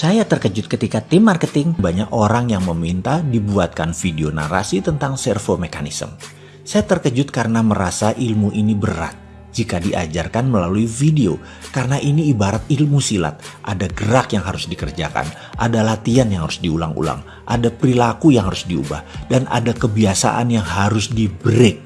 Saya terkejut ketika tim marketing banyak orang yang meminta dibuatkan video narasi tentang servo mekanisme. Saya terkejut karena merasa ilmu ini berat jika diajarkan melalui video karena ini ibarat ilmu silat. Ada gerak yang harus dikerjakan, ada latihan yang harus diulang-ulang, ada perilaku yang harus diubah, dan ada kebiasaan yang harus di break.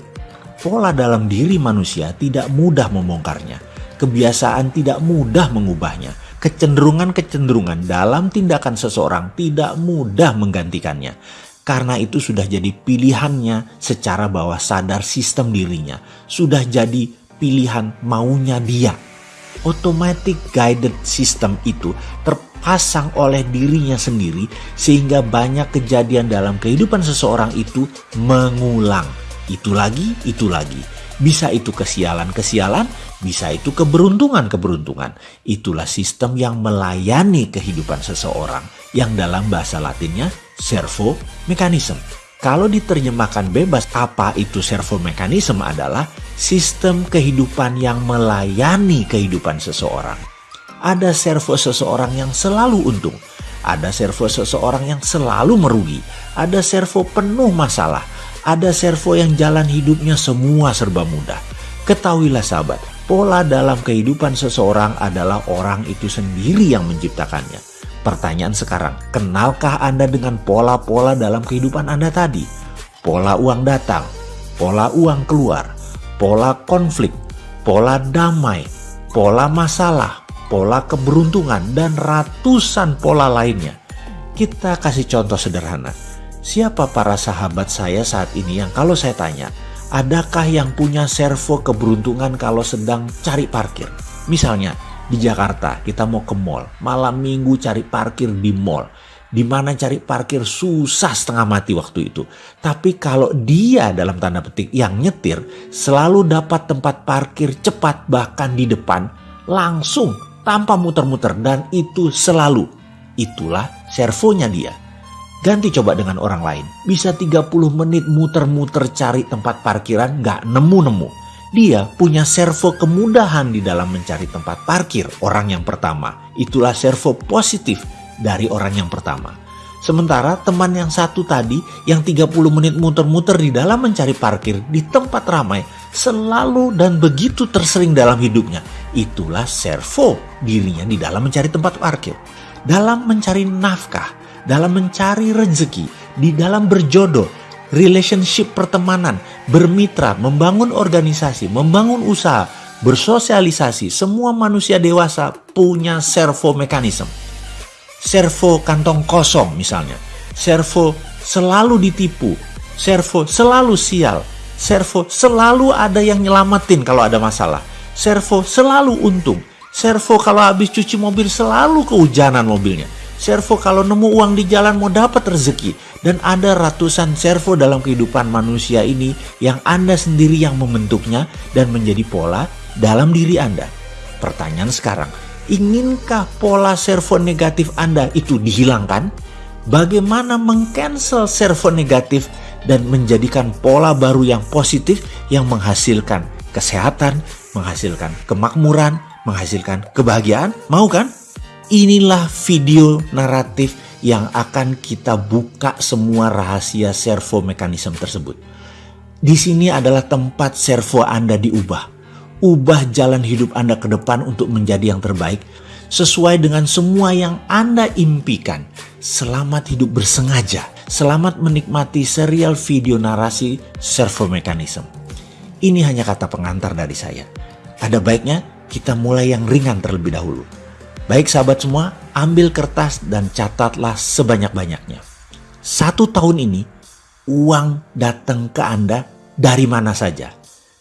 Pola dalam diri manusia tidak mudah membongkarnya. Kebiasaan tidak mudah mengubahnya kecenderungan-kecenderungan dalam tindakan seseorang tidak mudah menggantikannya. Karena itu sudah jadi pilihannya secara bawah sadar sistem dirinya. Sudah jadi pilihan maunya dia. Automatic guided system itu terpasang oleh dirinya sendiri sehingga banyak kejadian dalam kehidupan seseorang itu mengulang. Itu lagi, itu lagi bisa itu kesialan-kesialan, bisa itu keberuntungan-keberuntungan. Itulah sistem yang melayani kehidupan seseorang yang dalam bahasa latinnya servo mekanisme. Kalau diterjemahkan bebas, apa itu servo mekanisme adalah sistem kehidupan yang melayani kehidupan seseorang. Ada servo seseorang yang selalu untung, ada servo seseorang yang selalu merugi, ada servo penuh masalah, ada servo yang jalan hidupnya semua serba mudah. Ketahuilah sahabat, pola dalam kehidupan seseorang adalah orang itu sendiri yang menciptakannya. Pertanyaan sekarang, kenalkah Anda dengan pola-pola dalam kehidupan Anda tadi? Pola uang datang, pola uang keluar, pola konflik, pola damai, pola masalah, pola keberuntungan, dan ratusan pola lainnya. Kita kasih contoh sederhana Siapa para sahabat saya saat ini yang kalau saya tanya, adakah yang punya servo keberuntungan kalau sedang cari parkir? Misalnya di Jakarta kita mau ke mall, malam minggu cari parkir di mall. Di mana cari parkir susah setengah mati waktu itu. Tapi kalau dia dalam tanda petik yang nyetir selalu dapat tempat parkir cepat bahkan di depan langsung tanpa muter-muter dan itu selalu. Itulah servonya dia. Ganti coba dengan orang lain. Bisa 30 menit muter-muter cari tempat parkiran gak nemu-nemu. Dia punya servo kemudahan di dalam mencari tempat parkir orang yang pertama. Itulah servo positif dari orang yang pertama. Sementara teman yang satu tadi yang 30 menit muter-muter di dalam mencari parkir di tempat ramai selalu dan begitu tersering dalam hidupnya. Itulah servo dirinya di dalam mencari tempat parkir. Dalam mencari nafkah, dalam mencari rezeki, di dalam berjodoh, relationship pertemanan, bermitra, membangun organisasi, membangun usaha, bersosialisasi, semua manusia dewasa punya servo mekanisme. Servo kantong kosong misalnya. Servo selalu ditipu. Servo selalu sial. Servo selalu ada yang nyelamatin kalau ada masalah. Servo selalu untung. Servo kalau habis cuci mobil selalu kehujanan mobilnya servo kalau nemu uang di jalan mau dapat rezeki. Dan ada ratusan servo dalam kehidupan manusia ini yang Anda sendiri yang membentuknya dan menjadi pola dalam diri Anda. Pertanyaan sekarang, inginkah pola servo negatif Anda itu dihilangkan? Bagaimana mengcancel servo negatif dan menjadikan pola baru yang positif yang menghasilkan kesehatan, menghasilkan kemakmuran, menghasilkan kebahagiaan? Mau kan? Inilah video naratif yang akan kita buka semua rahasia servo mekanisme tersebut. Di sini adalah tempat servo Anda diubah. Ubah jalan hidup Anda ke depan untuk menjadi yang terbaik sesuai dengan semua yang Anda impikan. Selamat hidup bersengaja. Selamat menikmati serial video narasi servo mekanisme. Ini hanya kata pengantar dari saya. Ada baiknya kita mulai yang ringan terlebih dahulu. Baik sahabat semua, ambil kertas dan catatlah sebanyak-banyaknya. Satu tahun ini, uang datang ke Anda dari mana saja.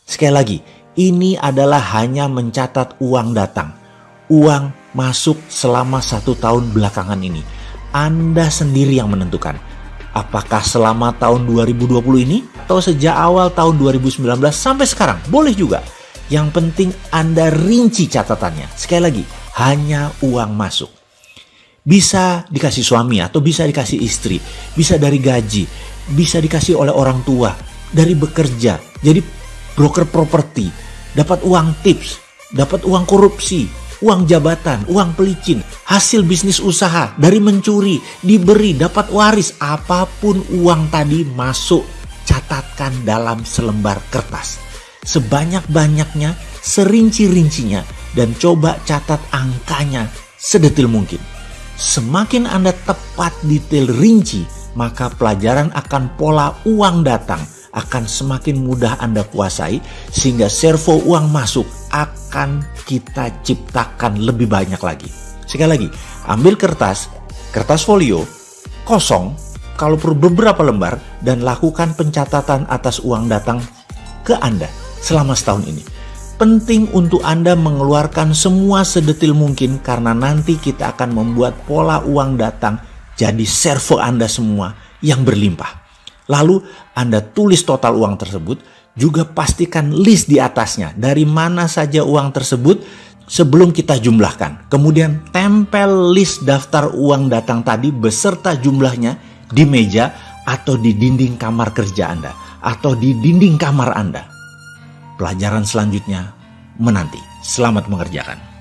Sekali lagi, ini adalah hanya mencatat uang datang. Uang masuk selama satu tahun belakangan ini. Anda sendiri yang menentukan. Apakah selama tahun 2020 ini atau sejak awal tahun 2019 sampai sekarang? Boleh juga. Yang penting Anda rinci catatannya. Sekali lagi, hanya uang masuk. Bisa dikasih suami atau bisa dikasih istri, bisa dari gaji, bisa dikasih oleh orang tua, dari bekerja, jadi broker properti, dapat uang tips, dapat uang korupsi, uang jabatan, uang pelicin, hasil bisnis usaha, dari mencuri, diberi, dapat waris, apa pun uang tadi masuk, catatkan dalam selembar kertas. Sebanyak-banyaknya, serinci-rincinya, dan coba catat angkanya sedetil mungkin. Semakin Anda tepat detail rinci, maka pelajaran akan pola uang datang akan semakin mudah Anda kuasai sehingga servo uang masuk akan kita ciptakan lebih banyak lagi. Sekali lagi, ambil kertas, kertas folio, kosong, kalau perlu beberapa lembar dan lakukan pencatatan atas uang datang ke Anda selama setahun ini. Penting untuk Anda mengeluarkan semua sedetil mungkin karena nanti kita akan membuat pola uang datang jadi servo Anda semua yang berlimpah. Lalu Anda tulis total uang tersebut, juga pastikan list di atasnya dari mana saja uang tersebut sebelum kita jumlahkan. Kemudian tempel list daftar uang datang tadi beserta jumlahnya di meja atau di dinding kamar kerja Anda atau di dinding kamar Anda. Pelajaran selanjutnya menanti. Selamat mengerjakan.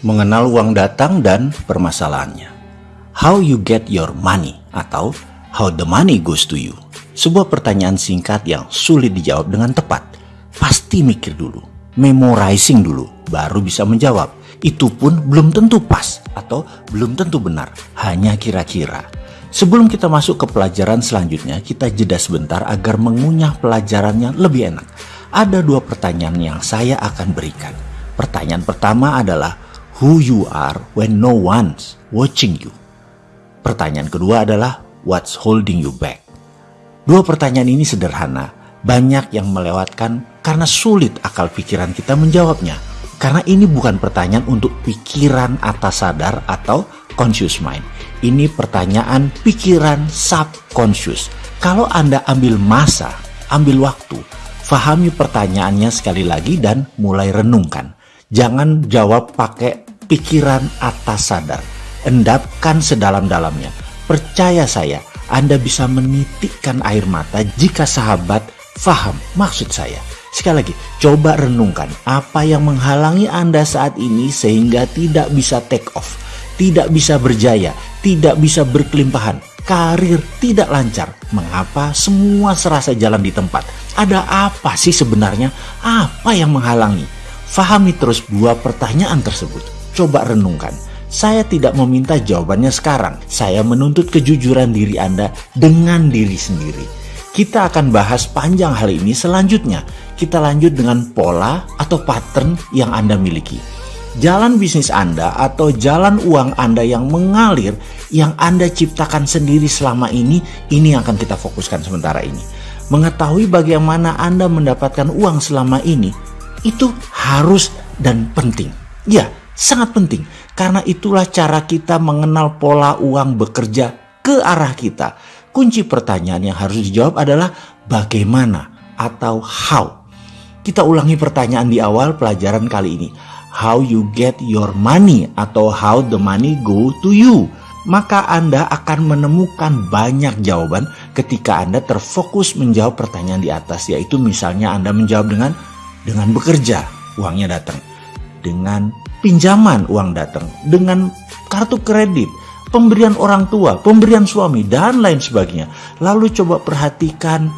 mengenal uang datang dan permasalahannya. How you get your money atau how the money goes to you. Sebuah pertanyaan singkat yang sulit dijawab dengan tepat. Pasti mikir dulu, memorizing dulu, baru bisa menjawab. Itu pun belum tentu pas atau belum tentu benar, hanya kira-kira. Sebelum kita masuk ke pelajaran selanjutnya, kita jeda sebentar agar mengunyah pelajarannya lebih enak. Ada dua pertanyaan yang saya akan berikan. Pertanyaan pertama adalah, who you are when no one's watching you. Pertanyaan kedua adalah what's holding you back. Dua pertanyaan ini sederhana, banyak yang melewatkan karena sulit akal pikiran kita menjawabnya. Karena ini bukan pertanyaan untuk pikiran atas sadar atau conscious mind. Ini pertanyaan pikiran subconscious. Kalau Anda ambil masa, ambil waktu, fahami pertanyaannya sekali lagi dan mulai renungkan. Jangan jawab pakai pikiran atas sadar. Endapkan sedalam-dalamnya. Percaya saya, Anda bisa menitikkan air mata jika sahabat faham maksud saya. Sekali lagi, coba renungkan apa yang menghalangi Anda saat ini sehingga tidak bisa take off, tidak bisa berjaya, tidak bisa berkelimpahan, karir tidak lancar. Mengapa semua serasa jalan di tempat? Ada apa sih sebenarnya? Apa yang menghalangi? Fahami terus dua pertanyaan tersebut. Coba renungkan. Saya tidak meminta jawabannya sekarang. Saya menuntut kejujuran diri Anda dengan diri sendiri. Kita akan bahas panjang hal ini selanjutnya. Kita lanjut dengan pola atau pattern yang Anda miliki. Jalan bisnis Anda atau jalan uang Anda yang mengalir, yang Anda ciptakan sendiri selama ini, ini yang akan kita fokuskan sementara ini. Mengetahui bagaimana Anda mendapatkan uang selama ini, itu harus dan penting. Ya, sangat penting karena itulah cara kita mengenal pola uang bekerja ke arah kita. Kunci pertanyaan yang harus dijawab adalah bagaimana atau how. Kita ulangi pertanyaan di awal pelajaran kali ini. How you get your money atau how the money go to you. Maka Anda akan menemukan banyak jawaban ketika Anda terfokus menjawab pertanyaan di atas yaitu misalnya Anda menjawab dengan dengan bekerja, uangnya datang. Dengan pinjaman uang datang, dengan kartu kredit, pemberian orang tua, pemberian suami, dan lain sebagainya. Lalu coba perhatikan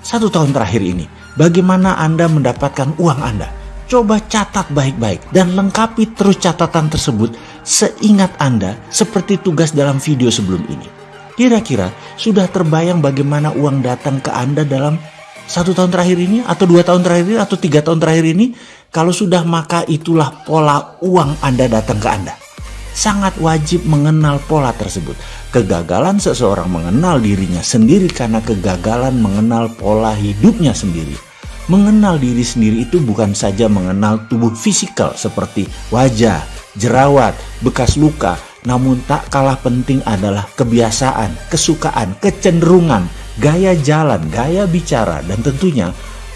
satu tahun terakhir ini, bagaimana Anda mendapatkan uang Anda. Coba catat baik-baik dan lengkapi terus catatan tersebut seingat Anda seperti tugas dalam video sebelum ini. Kira-kira sudah terbayang bagaimana uang datang ke Anda dalam satu tahun terakhir ini atau dua tahun terakhir ini atau tiga tahun terakhir ini kalau sudah maka itulah pola uang Anda datang ke Anda. Sangat wajib mengenal pola tersebut. Kegagalan seseorang mengenal dirinya sendiri karena kegagalan mengenal pola hidupnya sendiri. Mengenal diri sendiri itu bukan saja mengenal tubuh fisikal seperti wajah, jerawat, bekas luka, namun tak kalah penting adalah kebiasaan, kesukaan, kecenderungan, gaya jalan, gaya bicara, dan tentunya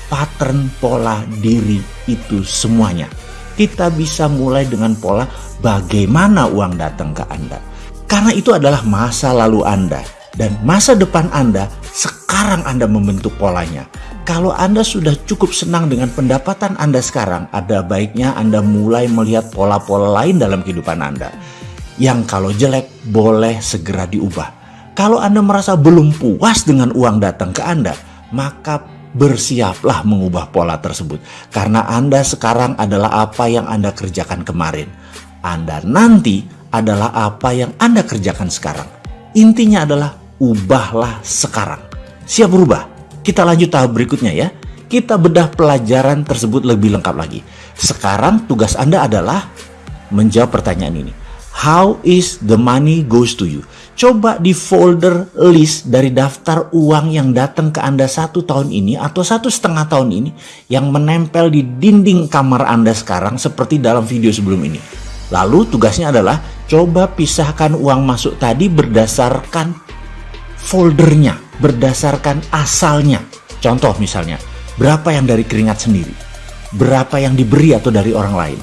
pattern pola diri itu semuanya. Kita bisa mulai dengan pola bagaimana uang datang ke Anda. Karena itu adalah masa lalu Anda dan masa depan Anda sekarang Anda membentuk polanya. Kalau Anda sudah cukup senang dengan pendapatan Anda sekarang, ada baiknya Anda mulai melihat pola-pola lain dalam kehidupan Anda. Yang kalau jelek boleh segera diubah. Kalau Anda merasa belum puas dengan uang datang ke Anda, maka bersiaplah mengubah pola tersebut. Karena Anda sekarang adalah apa yang Anda kerjakan kemarin. Anda nanti adalah apa yang Anda kerjakan sekarang. Intinya adalah ubahlah sekarang. Siap berubah? Kita lanjut tahap berikutnya ya. Kita bedah pelajaran tersebut lebih lengkap lagi. Sekarang tugas Anda adalah menjawab pertanyaan ini. How is the money goes to you? Coba di folder list dari daftar uang yang datang ke Anda satu tahun ini atau satu setengah tahun ini yang menempel di dinding kamar Anda sekarang seperti dalam video sebelum ini. Lalu tugasnya adalah coba pisahkan uang masuk tadi berdasarkan foldernya, berdasarkan asalnya. Contoh misalnya, berapa yang dari keringat sendiri, berapa yang diberi atau dari orang lain,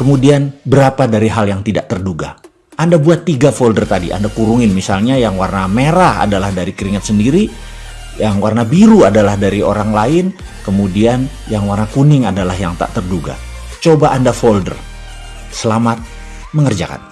kemudian berapa dari hal yang tidak terduga. Anda buat tiga folder tadi, Anda kurungin misalnya yang warna merah adalah dari keringat sendiri, yang warna biru adalah dari orang lain, kemudian yang warna kuning adalah yang tak terduga. Coba Anda folder. Selamat mengerjakan.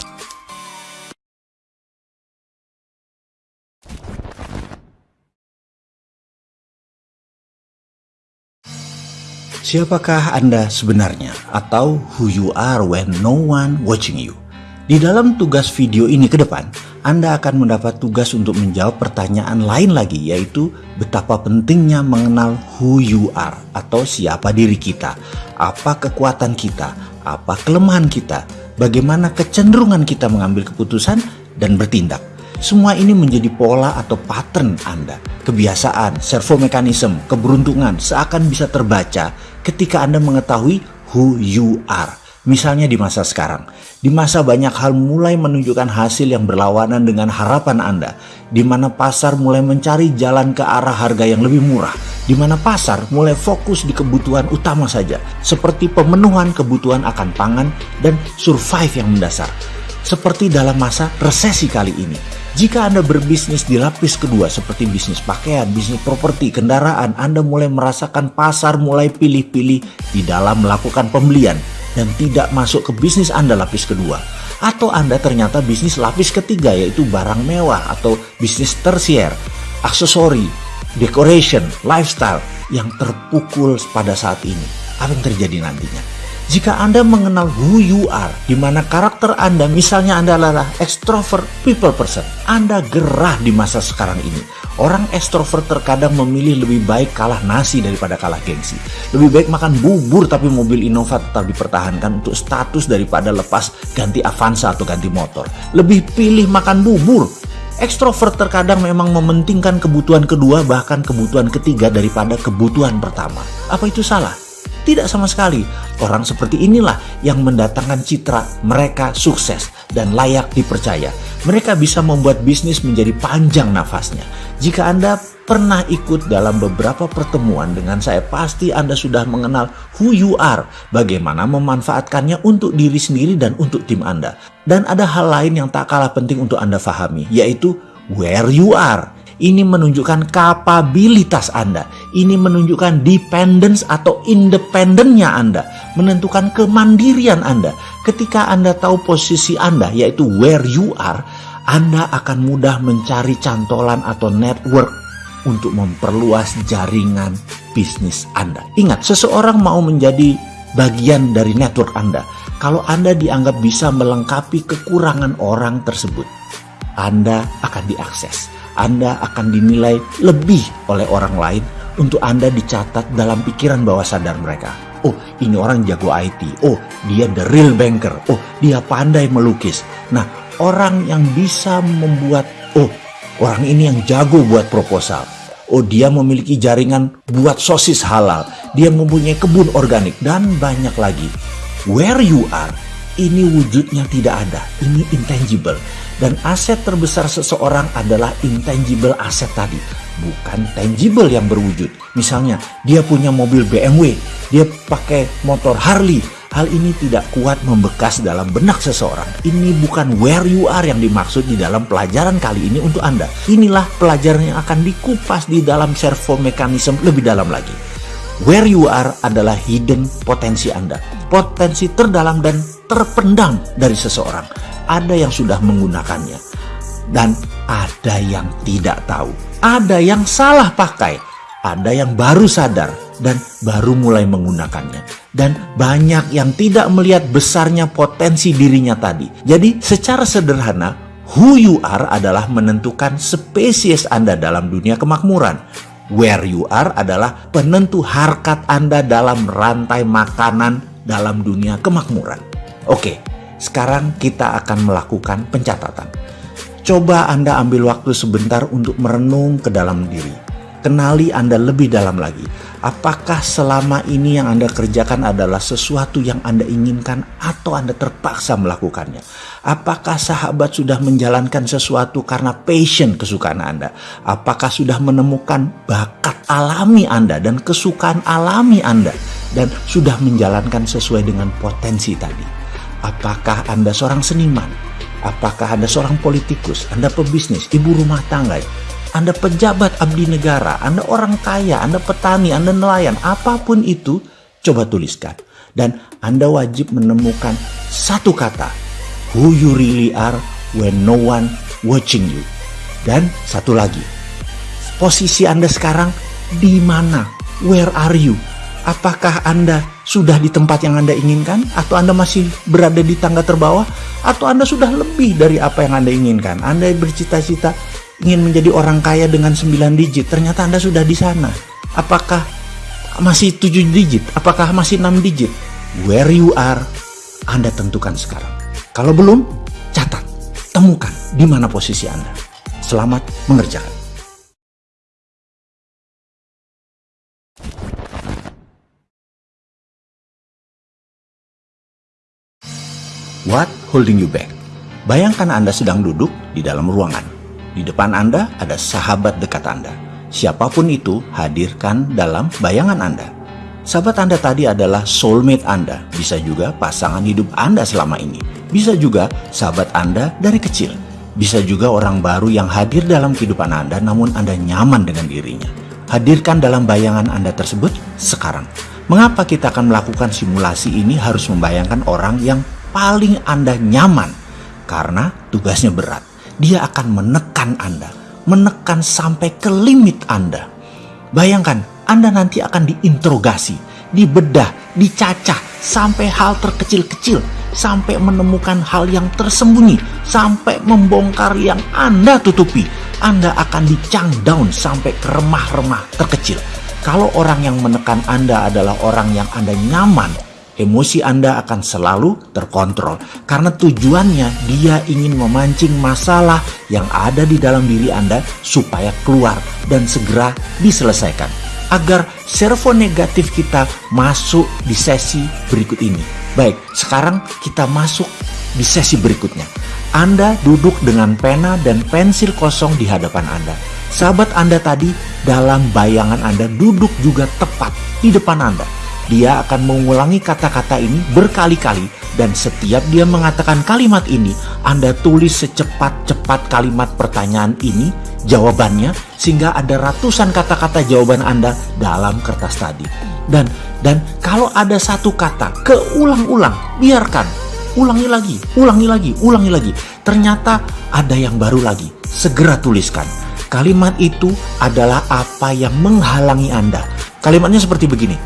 Siapakah Anda sebenarnya atau who you are when no one watching you? Di dalam tugas video ini ke depan, Anda akan mendapat tugas untuk menjawab pertanyaan lain lagi yaitu betapa pentingnya mengenal who you are atau siapa diri kita, apa kekuatan kita, apa kelemahan kita, bagaimana kecenderungan kita mengambil keputusan dan bertindak. Semua ini menjadi pola atau pattern Anda, kebiasaan, servo mekanisme, keberuntungan seakan bisa terbaca ketika Anda mengetahui who you are. Misalnya di masa sekarang, di masa banyak hal mulai menunjukkan hasil yang berlawanan dengan harapan Anda, di mana pasar mulai mencari jalan ke arah harga yang lebih murah, di mana pasar mulai fokus di kebutuhan utama saja, seperti pemenuhan kebutuhan akan pangan dan survive yang mendasar. Seperti dalam masa resesi kali ini, jika Anda berbisnis di lapis kedua seperti bisnis pakaian, bisnis properti, kendaraan, Anda mulai merasakan pasar mulai pilih-pilih di dalam melakukan pembelian dan tidak masuk ke bisnis Anda lapis kedua. Atau Anda ternyata bisnis lapis ketiga yaitu barang mewah atau bisnis tersier, aksesori, decoration, lifestyle yang terpukul pada saat ini. Apa yang terjadi nantinya? Jika Anda mengenal who you are, di mana karakter Anda, misalnya Anda adalah extrovert people person, Anda gerah di masa sekarang ini. Orang extrovert terkadang memilih lebih baik kalah nasi daripada kalah gengsi. Lebih baik makan bubur tapi mobil Innova tetap dipertahankan untuk status daripada lepas ganti Avanza atau ganti motor. Lebih pilih makan bubur Extrovert terkadang memang mementingkan kebutuhan kedua bahkan kebutuhan ketiga daripada kebutuhan pertama. Apa itu salah? Tidak sama sekali. Orang seperti inilah yang mendatangkan citra mereka sukses dan layak dipercaya. Mereka bisa membuat bisnis menjadi panjang nafasnya. Jika Anda pernah ikut dalam beberapa pertemuan dengan saya, pasti Anda sudah mengenal who you are, bagaimana memanfaatkannya untuk diri sendiri dan untuk tim Anda. Dan ada hal lain yang tak kalah penting untuk Anda fahami, yaitu where you are. Ini menunjukkan kapabilitas Anda. Ini menunjukkan dependence atau independennya Anda. Menentukan kemandirian Anda. Ketika Anda tahu posisi Anda, yaitu where you are, Anda akan mudah mencari cantolan atau network untuk memperluas jaringan bisnis Anda. Ingat, seseorang mau menjadi bagian dari network Anda. Kalau Anda dianggap bisa melengkapi kekurangan orang tersebut, Anda akan diakses. Anda akan dinilai lebih oleh orang lain untuk Anda dicatat dalam pikiran bawah sadar mereka. Oh, ini orang jago IT. Oh, dia the real banker. Oh, dia pandai melukis. Nah, orang yang bisa membuat, oh, orang ini yang jago buat proposal. Oh, dia memiliki jaringan buat sosis halal. Dia mempunyai kebun organik dan banyak lagi. Where you are, ini wujudnya tidak ada. Ini intangible. Dan aset terbesar seseorang adalah intangible aset tadi, bukan tangible yang berwujud. Misalnya, dia punya mobil BMW, dia pakai motor Harley, Hal ini tidak kuat membekas dalam benak seseorang. Ini bukan where you are yang dimaksud di dalam pelajaran kali ini untuk Anda. Inilah pelajaran yang akan dikupas di dalam servo mekanisme lebih dalam lagi. Where you are adalah hidden potensi Anda. Potensi terdalam dan terpendam dari seseorang. Ada yang sudah menggunakannya. Dan ada yang tidak tahu. Ada yang salah pakai. Ada yang baru sadar dan baru mulai menggunakannya. Dan banyak yang tidak melihat besarnya potensi dirinya tadi. Jadi secara sederhana, who you are adalah menentukan spesies Anda dalam dunia kemakmuran. Where you are adalah penentu harkat Anda dalam rantai makanan dalam dunia kemakmuran. Oke, sekarang kita akan melakukan pencatatan. Coba Anda ambil waktu sebentar untuk merenung ke dalam diri kenali Anda lebih dalam lagi. Apakah selama ini yang Anda kerjakan adalah sesuatu yang Anda inginkan atau Anda terpaksa melakukannya? Apakah sahabat sudah menjalankan sesuatu karena passion kesukaan Anda? Apakah sudah menemukan bakat alami Anda dan kesukaan alami Anda dan sudah menjalankan sesuai dengan potensi tadi? Apakah Anda seorang seniman? Apakah Anda seorang politikus, Anda pebisnis, ibu rumah tangga, anda pejabat abdi negara, Anda orang kaya, Anda petani, Anda nelayan, apa pun itu, coba tuliskan. Dan Anda wajib menemukan satu kata, who you really are when no one watching you. Dan satu lagi, posisi Anda sekarang di mana? Where are you? Apakah Anda sudah di tempat yang Anda inginkan? Atau Anda masih berada di tangga terbawah? Atau Anda sudah lebih dari apa yang Anda inginkan? Anda bercita-cita ingin menjadi orang kaya dengan 9 digit, ternyata Anda sudah di sana. Apakah masih 7 digit? Apakah masih 6 digit? Where you are, Anda tentukan sekarang. Kalau belum, catat, temukan di mana posisi Anda. Selamat mengerjakan. What holding you back? Bayangkan Anda sedang duduk di dalam ruangan di depan Anda ada sahabat dekat Anda. Siapa pun itu, hadirkan dalam bayangan Anda. Sahabat Anda tadi adalah soulmate Anda, bisa juga pasangan hidup Anda selama ini. Bisa juga sahabat Anda dari kecil. Bisa juga orang baru yang hadir dalam kehidupan Anda namun Anda nyaman dengan dirinya. Hadirkan dalam bayangan Anda tersebut sekarang. Mengapa kita akan melakukan simulasi ini harus membayangkan orang yang paling Anda nyaman? Karena tugasnya berat dia akan menekan Anda, menekan sampai ke limit Anda. Bayangkan, Anda nanti akan diinterogasi, dibedah, dicacah sampai hal terkecil-kecil, sampai menemukan hal yang tersembunyi, sampai membongkar yang Anda tutupi. Anda akan dicang down sampai ke remah-remah terkecil. Kalau orang yang menekan Anda adalah orang yang Anda nyaman, emosi Anda akan selalu terkontrol karena tujuannya dia ingin memancing masalah yang ada di dalam diri Anda supaya keluar dan segera diselesaikan agar servo negatif kita masuk di sesi berikut ini. Baik, sekarang kita masuk di sesi berikutnya. Anda duduk dengan pena dan pensil kosong di hadapan Anda. Sahabat Anda tadi dalam bayangan Anda duduk juga tepat di depan Anda dia akan mengulangi kata-kata ini berkali-kali dan setiap dia mengatakan kalimat ini, Anda tulis secepat-cepat kalimat pertanyaan ini, jawabannya, sehingga ada ratusan kata-kata jawaban Anda dalam kertas tadi. Dan dan kalau ada satu kata keulang-ulang, biarkan, ulangi lagi, ulangi lagi, ulangi lagi. Ternyata ada yang baru lagi, segera tuliskan. Kalimat itu adalah apa yang menghalangi Anda. Kalimatnya seperti begini,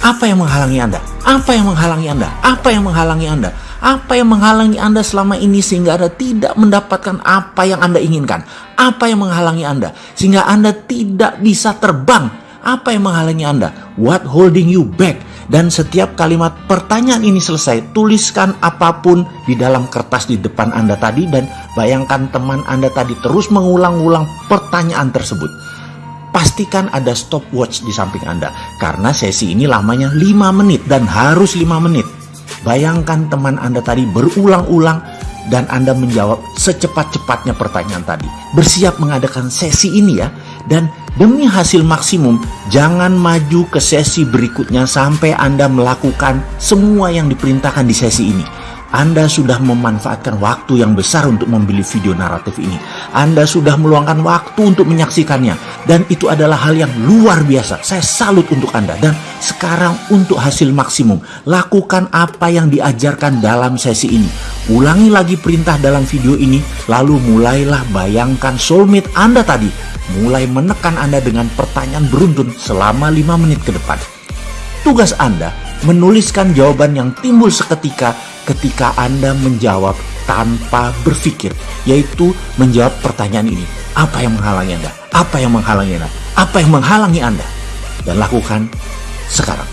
apa yang menghalangi Anda? Apa yang menghalangi Anda? Apa yang menghalangi Anda? Apa yang menghalangi Anda selama ini sehingga Anda tidak mendapatkan apa yang Anda inginkan? Apa yang menghalangi Anda sehingga Anda tidak bisa terbang? Apa yang menghalangi Anda? What holding you back? Dan setiap kalimat pertanyaan ini selesai, tuliskan apa pun di dalam kertas di depan Anda tadi dan bayangkan teman Anda tadi terus mengulang-ulang pertanyaan tersebut pastikan ada stopwatch di samping Anda. Karena sesi ini lamanya 5 menit dan harus 5 menit. Bayangkan teman Anda tadi berulang-ulang dan Anda menjawab secepat-cepatnya pertanyaan tadi. Bersiap mengadakan sesi ini ya. Dan Demi hasil maksimum, jangan maju ke sesi berikutnya sampai Anda melakukan semua yang diperintahkan di sesi ini. Anda sudah memanfaatkan waktu yang besar untuk membeli video naratif ini. Anda sudah meluangkan waktu untuk menyaksikannya. Dan itu adalah hal yang luar biasa. Saya salut untuk Anda. Dan sekarang untuk hasil maksimum. Lakukan apa yang diajarkan dalam sesi ini. Ulangi lagi perintah dalam video ini. Lalu mulailah bayangkan soulmate Anda tadi. Mulai menekan Anda dengan pertanyaan beruntun selama 5 menit ke depan. Tugas Anda menuliskan jawaban yang timbul seketika ketika Anda menjawab tanpa berpikir, yaitu menjawab pertanyaan ini. Apa yang menghalangi Anda? Apa yang menghalangi Anda? Apa yang menghalangi Anda? Dan lakukan sekarang.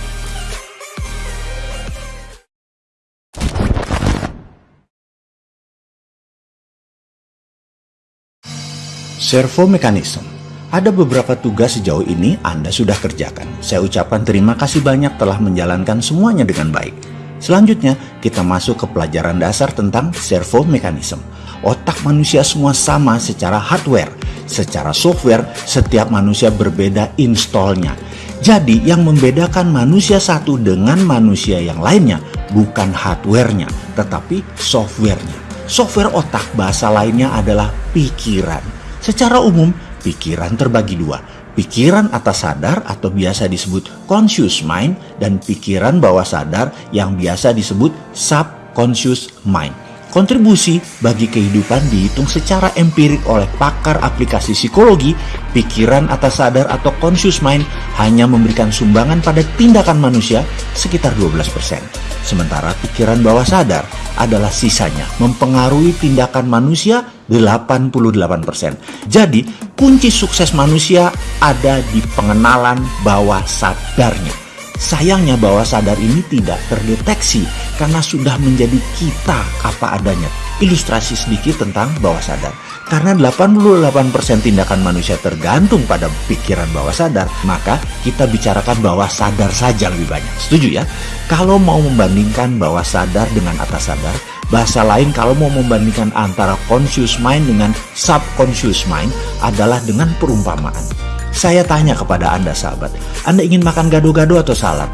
Servo Mechanism ada beberapa tugas sejauh ini Anda sudah kerjakan. Saya ucapkan terima kasih banyak telah menjalankan semuanya dengan baik. Selanjutnya, kita masuk ke pelajaran dasar tentang servo mekanisme. Otak manusia semua sama secara hardware. Secara software, setiap manusia berbeda installnya. Jadi, yang membedakan manusia satu dengan manusia yang lainnya bukan hardware-nya, tetapi software-nya. Software otak bahasa lainnya adalah pikiran. Secara umum, pikiran terbagi dua. Pikiran atas sadar atau biasa disebut conscious mind dan pikiran bawah sadar yang biasa disebut subconscious mind. Kontribusi bagi kehidupan dihitung secara empirik oleh pakar aplikasi psikologi, pikiran atas sadar atau conscious mind hanya memberikan sumbangan pada tindakan manusia sekitar 12%. Sementara pikiran bawah sadar adalah sisanya mempengaruhi tindakan manusia 88%. Jadi, kunci sukses manusia ada di pengenalan bawah sadarnya. Sayangnya bawah sadar ini tidak terdeteksi karena sudah menjadi kita apa adanya. Ilustrasi sedikit tentang bawah sadar. Karena 88% tindakan manusia tergantung pada pikiran bawah sadar, maka kita bicarakan bawah sadar saja lebih banyak. Setuju ya? Kalau mau membandingkan bawah sadar dengan atas sadar, bahasa lain kalau mau membandingkan antara conscious mind dengan subconscious mind adalah dengan perumpamaan. Saya tanya kepada Anda sahabat, Anda ingin makan gado-gado atau salad?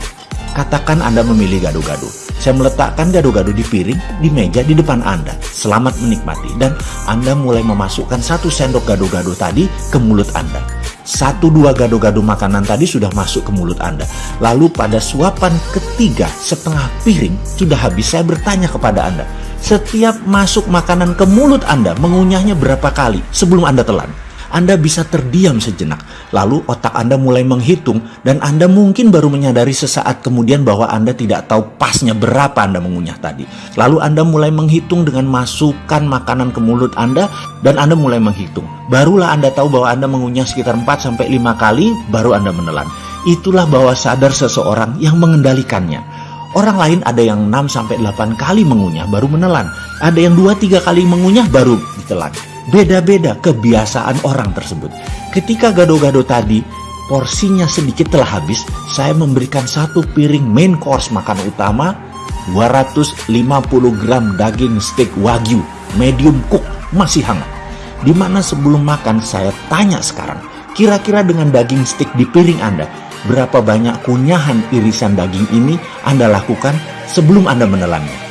Katakan Anda memilih gado-gado. Saya meletakkan gado-gado di piring, di meja, di depan Anda. Selamat menikmati. Dan Anda mulai memasukkan satu sendok gado-gado tadi ke mulut Anda. Satu dua gado-gado makanan tadi sudah masuk ke mulut Anda. Lalu pada suapan ketiga setengah piring sudah habis saya bertanya kepada Anda. Setiap masuk makanan ke mulut Anda mengunyahnya berapa kali sebelum Anda telan? Anda bisa terdiam sejenak. Lalu otak Anda mulai menghitung dan Anda mungkin baru menyadari sesaat kemudian bahwa Anda tidak tahu pasnya berapa Anda mengunyah tadi. Lalu Anda mulai menghitung dengan masukkan makanan ke mulut Anda dan Anda mulai menghitung. Barulah Anda tahu bahwa Anda mengunyah sekitar 4 sampai 5 kali baru Anda menelan. Itulah bawah sadar seseorang yang mengendalikannya. Orang lain ada yang 6 sampai 8 kali mengunyah baru menelan. Ada yang 2 3 kali mengunyah baru ditelan. Beda-beda kebiasaan orang tersebut. Ketika gado-gado tadi porsinya sedikit telah habis, saya memberikan satu piring main course makan utama 250 gram daging steak wagyu medium cook masih hangat. Di mana sebelum makan saya tanya sekarang, kira-kira dengan daging steak di piring Anda, berapa banyak kunyahan irisan daging ini Anda lakukan sebelum Anda menelannya?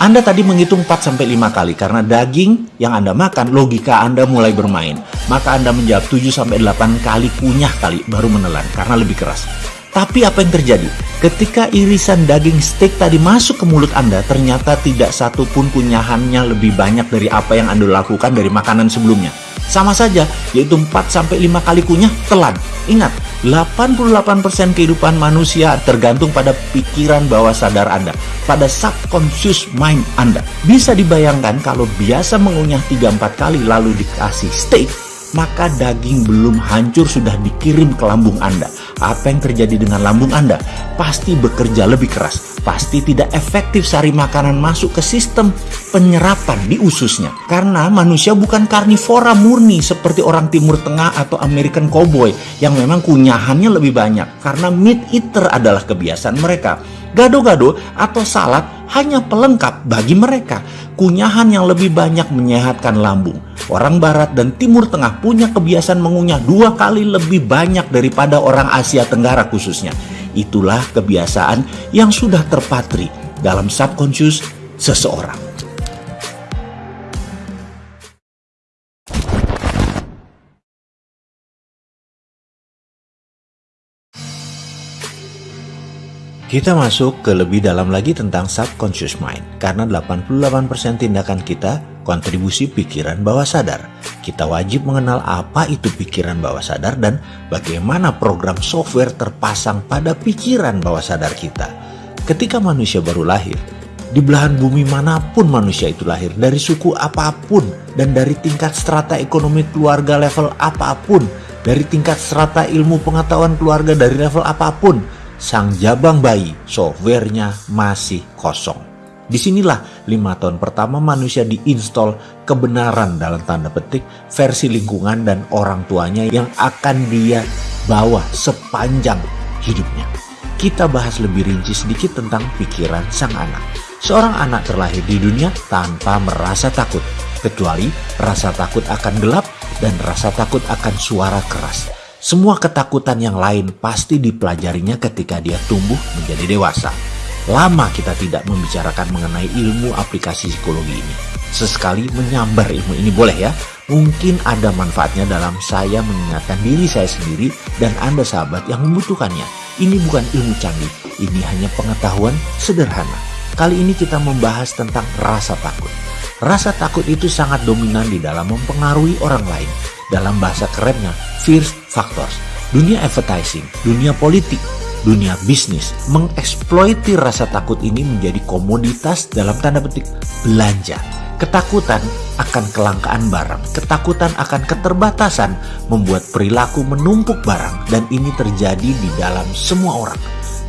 Anda tadi menghitung 4 sampai 5 kali karena daging yang Anda makan, logika Anda mulai bermain. Maka Anda menjawab 7 sampai 8 kali kunyah kali baru menelan karena lebih keras. Tapi apa yang terjadi? Ketika irisan daging steak tadi masuk ke mulut Anda, ternyata tidak satu pun kunyahannya lebih banyak dari apa yang Anda lakukan dari makanan sebelumnya. Sama saja, yaitu 4-5 kali kunyah telan. Ingat, 88% kehidupan manusia tergantung pada pikiran bawah sadar Anda, pada subconscious mind Anda. Bisa dibayangkan kalau biasa mengunyah 3-4 kali lalu dikasih steak, maka daging belum hancur sudah dikirim ke lambung Anda. Apa yang terjadi dengan lambung Anda? Pasti bekerja lebih keras, pasti tidak efektif sari makanan masuk ke sistem penyerapan di ususnya. Karena manusia bukan karnivora murni seperti orang Timur Tengah atau American Cowboy yang memang kunyahannya lebih banyak karena meat eater adalah kebiasaan mereka. Gado-gado atau salad hanya pelengkap bagi mereka. Kunyahan yang lebih banyak menyehatkan lambung orang barat dan timur tengah punya kebiasaan mengunyah dua kali lebih banyak daripada orang Asia Tenggara khususnya. Itulah kebiasaan yang sudah terpatri dalam subconscious seseorang. Kita masuk ke lebih dalam lagi tentang subconscious mind, karena 88% tindakan kita kontribusi pikiran bawah sadar. Kita wajib mengenal apa itu pikiran bawah sadar dan bagaimana program software terpasang pada pikiran bawah sadar kita. Ketika manusia baru lahir, di belahan bumi mana pun manusia itu lahir, dari suku apa pun dan dari tingkat strata ekonomi keluarga level apa pun, dari tingkat strata ilmu pengetahuan keluarga dari level apa pun, sang jabang bayi softwarenya masih kosong. Di sinilah lima tahun pertama manusia diinstal kebenaran dalam tanda petik versi lingkungan dan orang tuanya yang akan dia bawa sepanjang hidupnya. Kita bahas lebih rinci sedikit tentang pikiran sang anak. Seorang anak terlahir di dunia tanpa merasa takut, kecuali rasa takut akan gelap dan rasa takut akan suara keras semua ketakutan yang lain pasti dipelajarinya ketika dia tumbuh menjadi dewasa. Lama kita tidak membicarakan mengenai ilmu aplikasi psikologi ini. Sesekali menyambar ilmu ini boleh ya. Mungkin ada manfaatnya dalam saya mengingatkan diri saya sendiri dan Anda sahabat yang membutuhkannya. Ini bukan ilmu canggih, ini hanya pengetahuan sederhana. Kali ini kita membahas tentang rasa takut. Rasa takut itu sangat dominan di dalam mempengaruhi orang lain dalam bahasa kerennya first factors. Dunia advertising, dunia politik, dunia bisnis mengeksploiti rasa takut ini menjadi komoditas dalam tanda petik belanja. Ketakutan akan kelangkaan barang, ketakutan akan keterbatasan membuat perilaku menumpuk barang dan ini terjadi di dalam semua orang,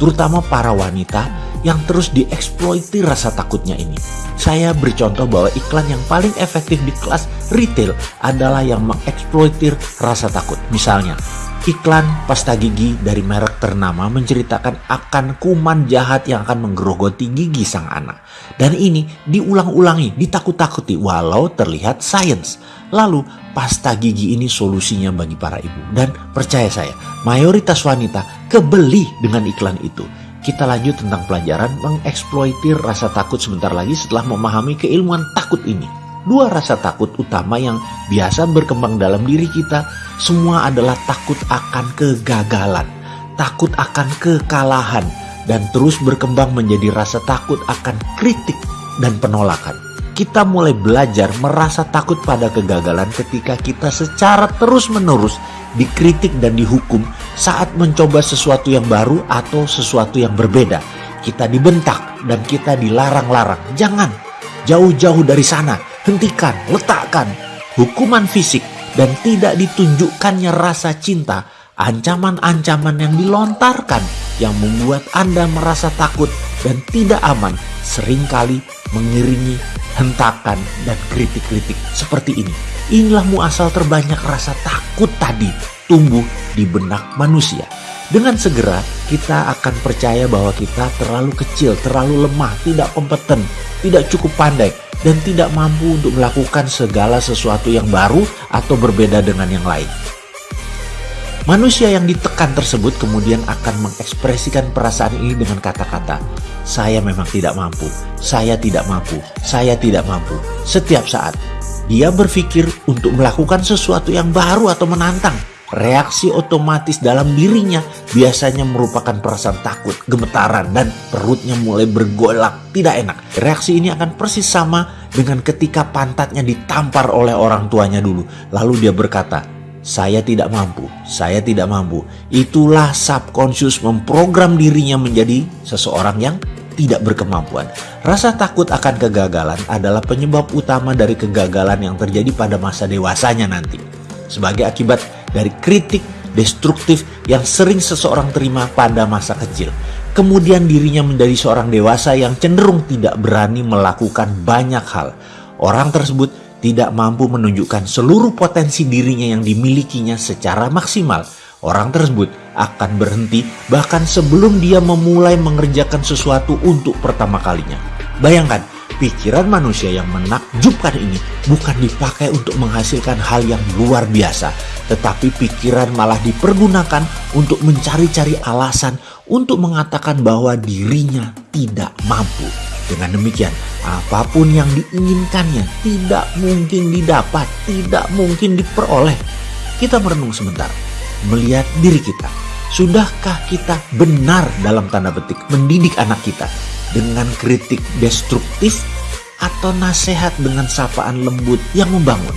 terutama para wanita yang terus dieksploiti rasa takutnya ini. Saya beri contoh bahwa iklan yang paling efektif di kelas retail adalah yang mengeksploitir rasa takut. Misalnya, iklan pasta gigi dari merek ternama menceritakan akan kuman jahat yang akan menggerogoti gigi sang anak. Dan ini diulang-ulangi, ditakut-takuti walau terlihat sains. Lalu pasta gigi ini solusinya bagi para ibu. Dan percaya saya, mayoritas wanita kebeli dengan iklan itu. Kita lanjut tentang pelajaran mengeksploitir rasa takut sebentar lagi setelah memahami keilmuan takut ini. Dua rasa takut utama yang biasa berkembang dalam diri kita semua adalah takut akan kegagalan, takut akan kekalahan, dan terus berkembang menjadi rasa takut akan kritik dan penolakan. Kita mulai belajar merasa takut pada kegagalan ketika kita secara terus-menerus dikritik dan dihukum saat mencoba sesuatu yang baru atau sesuatu yang berbeda. Kita dibentak dan kita dilarang-larang. Jangan, jauh-jauh dari sana, hentikan, letakkan. Hukuman fisik dan tidak ditunjukkannya rasa cinta, ancaman-ancaman yang dilontarkan yang membuat Anda merasa takut dan tidak aman sering kali mengiringi hentakan dan kritik-kritik seperti ini. Inilah muasal terbanyak rasa takut tadi tumbuh di benak manusia. Dengan segera kita akan percaya bahwa kita terlalu kecil, terlalu lemah, tidak kompeten, tidak cukup pandai, dan tidak mampu untuk melakukan segala sesuatu yang baru atau berbeda dengan yang lain. Manusia yang ditekan tersebut kemudian akan mengekspresikan perasaan ini dengan kata-kata, "Saya memang tidak mampu, saya tidak mampu, saya tidak mampu." Setiap saat dia berpikir untuk melakukan sesuatu yang baru atau menantang, reaksi otomatis dalam dirinya biasanya merupakan perasaan takut, gemetaran, dan perutnya mulai bergolak, tidak enak. Reaksi ini akan persis sama dengan ketika pantatnya ditampar oleh orang tuanya dulu. Lalu dia berkata, saya tidak mampu, saya tidak mampu. Itulah subconscious memprogram dirinya menjadi seseorang yang tidak berkemampuan. Rasa takut akan kegagalan adalah penyebab utama dari kegagalan yang terjadi pada masa dewasanya nanti. Sebagai akibat dari kritik destruktif yang sering seseorang terima pada masa kecil. Kemudian dirinya menjadi seorang dewasa yang cenderung tidak berani melakukan banyak hal. Orang tersebut tidak mampu menunjukkan seluruh potensi dirinya yang dimilikinya secara maksimal. Orang tersebut akan berhenti bahkan sebelum dia memulai mengerjakan sesuatu untuk pertama kalinya. Bayangkan, Pikiran manusia yang menakjubkan ini bukan dipakai untuk menghasilkan hal yang luar biasa, tetapi pikiran malah dipergunakan untuk mencari-cari alasan untuk mengatakan bahwa dirinya tidak mampu. Dengan demikian, apa pun yang diinginkannya tidak mungkin didapat, tidak mungkin diperoleh. Kita merenung sebentar, melihat diri kita. Sudahkah kita benar dalam tanda petik mendidik anak kita dengan kritik destruktif atau nasihat dengan sapaan lembut yang membangun?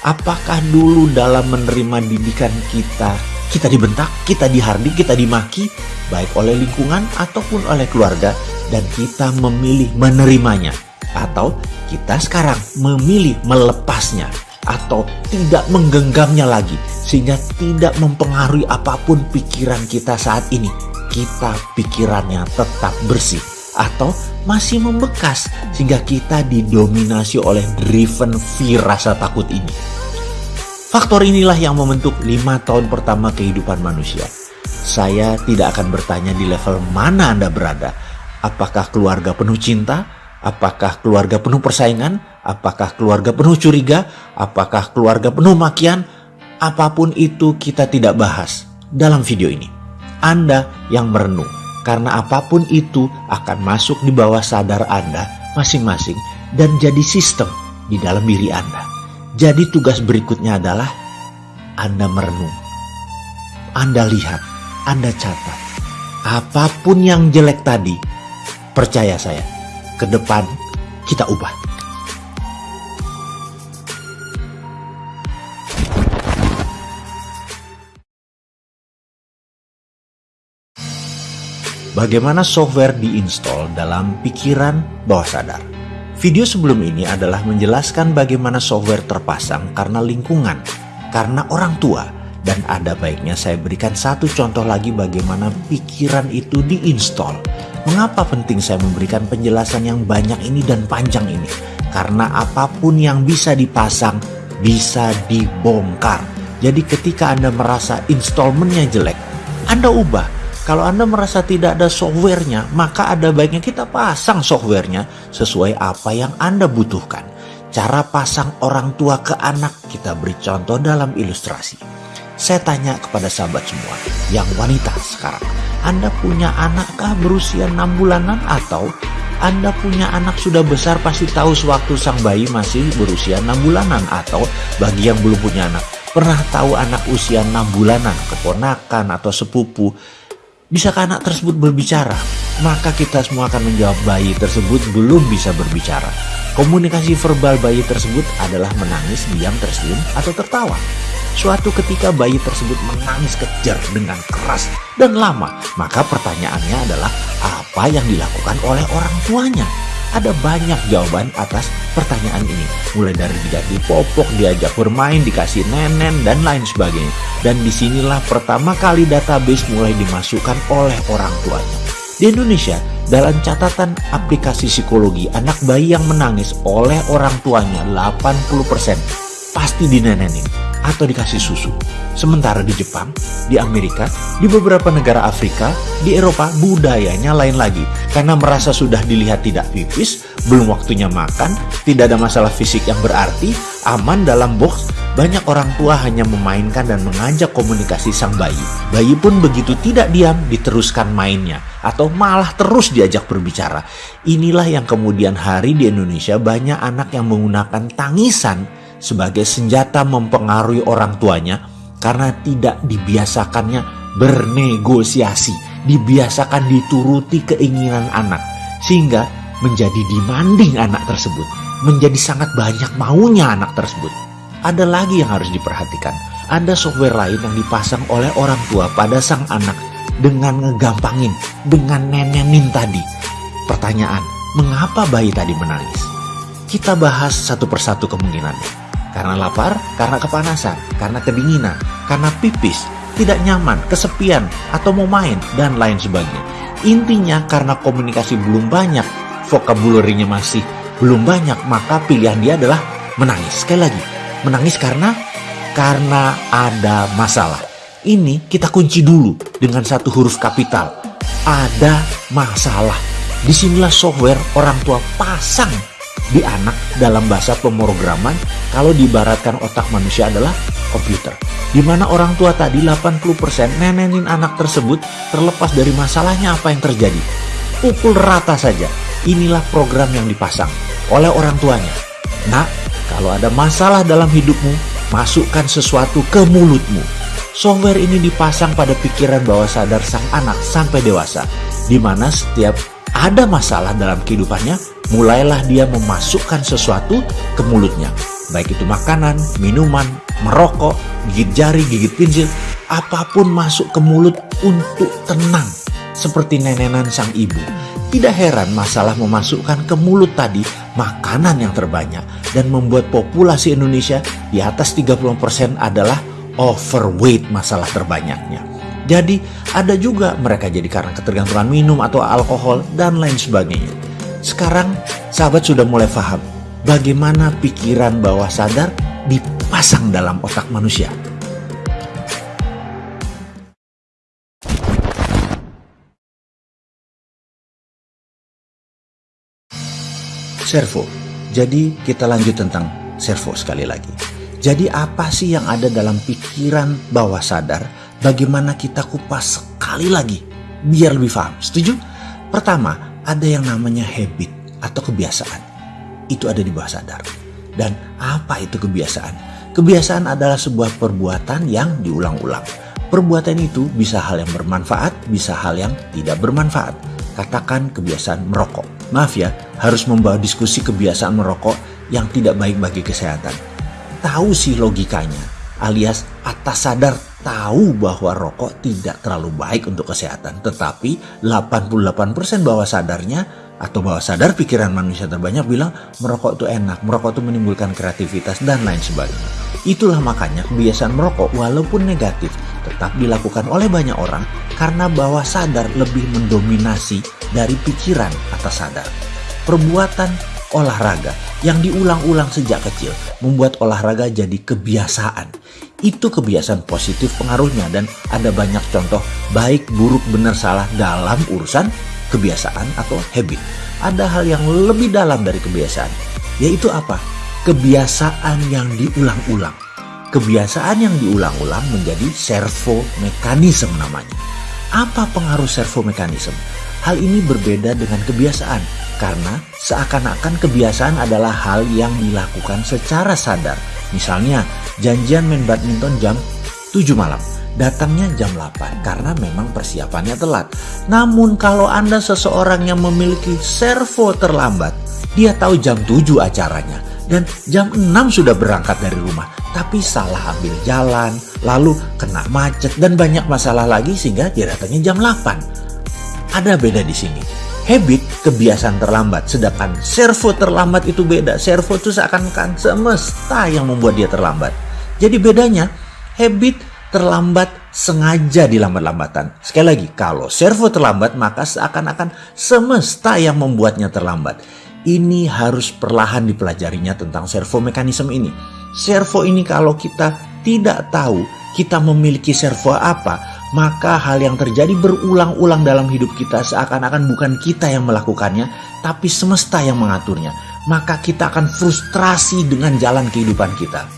Apakah dulu dalam menerima didikan kita, kita dibentak, kita dihardik, kita dimaki, baik oleh lingkungan ataupun oleh keluarga, dan kita memilih menerimanya? Atau kita sekarang memilih melepasnya atau tidak menggenggamnya lagi sehingga tidak mempengaruhi apa pun pikiran kita saat ini. Kita pikirannya tetap bersih atau masih membekas sehingga kita didominasi oleh driven fear rasa takut ini. Faktor inilah yang membentuk lima tahun pertama kehidupan manusia. Saya tidak akan bertanya di level mana Anda berada. Apakah keluarga penuh cinta? Apakah keluarga penuh persaingan? Apakah keluarga penuh curiga? Apakah keluarga penuh makian? Apa pun itu kita tidak bahas dalam video ini. Anda yang merenung, karena apa pun itu akan masuk di bawah sadar Anda masing-masing dan jadi sistem di dalam diri Anda. Jadi tugas berikutnya adalah Anda merenung. Anda lihat, Anda catat. Apa pun yang jelek tadi, percaya saya, ke depan kita ubah. Bagaimana software diinstal dalam pikiran bawah sadar. Video sebelum ini adalah menjelaskan bagaimana software terpasang karena lingkungan, karena orang tua, dan ada baiknya saya berikan satu contoh lagi bagaimana pikiran itu diinstal. Mengapa penting saya memberikan penjelasan yang banyak ini dan panjang ini? Karena apa pun yang bisa dipasang bisa dibongkar. Jadi ketika Anda merasa installmentnya jelek, Anda ubah kalau Anda merasa tidak ada softwarenya, maka ada baiknya kita pasang softwarenya sesuai apa yang Anda butuhkan. Cara pasang orang tua ke anak kita beri contoh dalam ilustrasi. Saya tanya kepada sahabat semua yang wanita sekarang. Anda punya anakkah berusia 6 bulanan atau anda punya anak sudah besar pasti tahu sewaktu sang bayi masih berusia 6 bulanan atau bagi yang belum punya anak pernah tahu anak usia 6 bulanan, keponakan atau sepupu Bisakah anak tersebut berbicara? Maka kita semua akan menjawab bayi tersebut belum bisa berbicara. Komunikasi verbal bayi tersebut adalah menangis, diam, tersenyum, atau tertawa. Suatu ketika bayi tersebut menangis kejar dengan keras dan lama, maka pertanyaannya adalah apa yang dilakukan oleh orang tuanya? Ada banyak jawaban atas pertanyaan ini. Mulai dari diganti popok, diajak bermain, dikasih nenen, dan lain sebagainya. Dan di sinilah pertama kali database mulai dimasukkan oleh orang tuanya. Di Indonesia, dalam catatan aplikasi psikologi, anak bayi yang menangis oleh orang tuanya 80% pasti dinenenin atau dikasih susu. Sementara di Jepang, di Amerika, di beberapa negara Afrika, di Eropa budayanya lain lagi. Karena merasa sudah dilihat tidak pipis, belum waktunya makan, tidak ada masalah fisik yang berarti, aman dalam box, banyak orang tua hanya memainkan dan mengajak komunikasi sang bayi. Bayi pun begitu tidak diam diteruskan mainnya atau malah terus diajak berbicara. Inilah yang kemudian hari di Indonesia banyak anak yang menggunakan tangisan sebagai senjata mempengaruhi orang tuanya karena tidak dibiasakannya bernegosiasi, dibiasakan dituruti keinginan anak sehingga menjadi demanding anak tersebut, menjadi sangat banyak maunya anak tersebut. Ada lagi yang harus diperhatikan, ada software lain yang dipasang oleh orang tua pada sang anak dengan ngegampangin, dengan nenenin tadi. Pertanyaan, mengapa bayi tadi menangis? Kita bahas satu persatu kemungkinannya. Karena lapar, karena kepanasan, karena kedinginan, karena pipis, tidak nyaman, kesepian, atau mau main, dan lain sebagainya. Intinya karena komunikasi belum banyak, vocabulary-nya masih belum banyak, maka pilihan dia adalah menangis. Sekali lagi, menangis karena karena ada masalah. Ini kita kunci dulu dengan satu huruf kapital. Ada masalah. Di sinilah software orang tua pasang di anak dalam bahasa pemrograman kalau diibaratkan otak manusia adalah komputer. Di mana orang tua tadi 80% nenenin anak tersebut terlepas dari masalahnya apa yang terjadi. Pukul rata saja. Inilah program yang dipasang oleh orang tuanya. Nak, kalau ada masalah dalam hidupmu, masukkan sesuatu ke mulutmu. Software ini dipasang pada pikiran bawah sadar sang anak sampai dewasa, di mana setiap ada masalah dalam kehidupannya, mulailah dia memasukkan sesuatu ke mulutnya. Baik itu makanan, minuman, merokok, gigit jari, gigit pinsil, apa pun masuk ke mulut untuk tenang. Seperti nenenan sang ibu. Tidak heran masalah memasukkan ke mulut tadi makanan yang terbanyak dan membuat populasi Indonesia di atas 30% adalah overweight masalah terbanyaknya. Jadi ada juga mereka jadi karena ketergantungan minum atau alkohol dan lain sebagainya. Sekarang sahabat sudah mulai paham bagaimana pikiran bawah sadar dipasang dalam otak manusia. Servo. Jadi kita lanjut tentang servo sekali lagi. Jadi apa sih yang ada dalam pikiran bawah sadar? Bagaimana kita kupas sekali lagi biar lebih paham. Setuju? Pertama, ada yang namanya habit atau kebiasaan. Itu ada di bawah sadar. Dan apa itu kebiasaan? Kebiasaan adalah sebuah perbuatan yang diulang-ulang. Perbuatan itu bisa hal yang bermanfaat, bisa hal yang tidak bermanfaat. Katakan kebiasaan merokok. Maaf ya, harus membawa diskusi kebiasaan merokok yang tidak baik bagi kesehatan. Tahu sih logikanya, alias atas sadar tahu bahwa rokok tidak terlalu baik untuk kesehatan. Tetapi 88% bawah sadarnya atau bawah sadar pikiran manusia terbanyak bilang merokok itu enak, merokok itu menimbulkan kreativitas dan lain sebagainya. Itulah makanya kebiasaan merokok walaupun negatif tetap dilakukan oleh banyak orang karena bawah sadar lebih mendominasi dari pikiran atas sadar. Perbuatan olahraga yang diulang-ulang sejak kecil membuat olahraga jadi kebiasaan. Itu kebiasaan positif pengaruhnya dan ada banyak contoh baik, buruk, benar, salah dalam urusan kebiasaan atau habit. Ada hal yang lebih dalam dari kebiasaan, yaitu apa? kebiasaan yang diulang-ulang. Kebiasaan yang diulang-ulang menjadi servo mekanisme namanya. Apa pengaruh servo mekanisme? Hal ini berbeda dengan kebiasaan karena seakan-akan kebiasaan adalah hal yang dilakukan secara sadar. Misalnya, janjian main badminton jam 7 malam. Datangnya jam 8 karena memang persiapannya telat. Namun kalau Anda seseorang yang memiliki servo terlambat, dia tahu jam 7 acaranya dan jam 6 sudah berangkat dari rumah. Tapi salah ambil jalan, lalu kena macet dan banyak masalah lagi sehingga dia datangnya jam 8. Ada beda di sini. Habit kebiasaan terlambat, sedangkan servo terlambat itu beda. Servo itu seakan-akan semesta yang membuat dia terlambat. Jadi bedanya habit terlambat sengaja dilambat-lambatan. Sekali lagi, kalau servo terlambat maka seakan-akan semesta yang membuatnya terlambat ini harus perlahan dipelajarinya tentang servo mekanisme ini. Servo ini kalau kita tidak tahu kita memiliki servo apa, maka hal yang terjadi berulang-ulang dalam hidup kita seakan-akan bukan kita yang melakukannya, tapi semesta yang mengaturnya. Maka kita akan frustrasi dengan jalan kehidupan kita.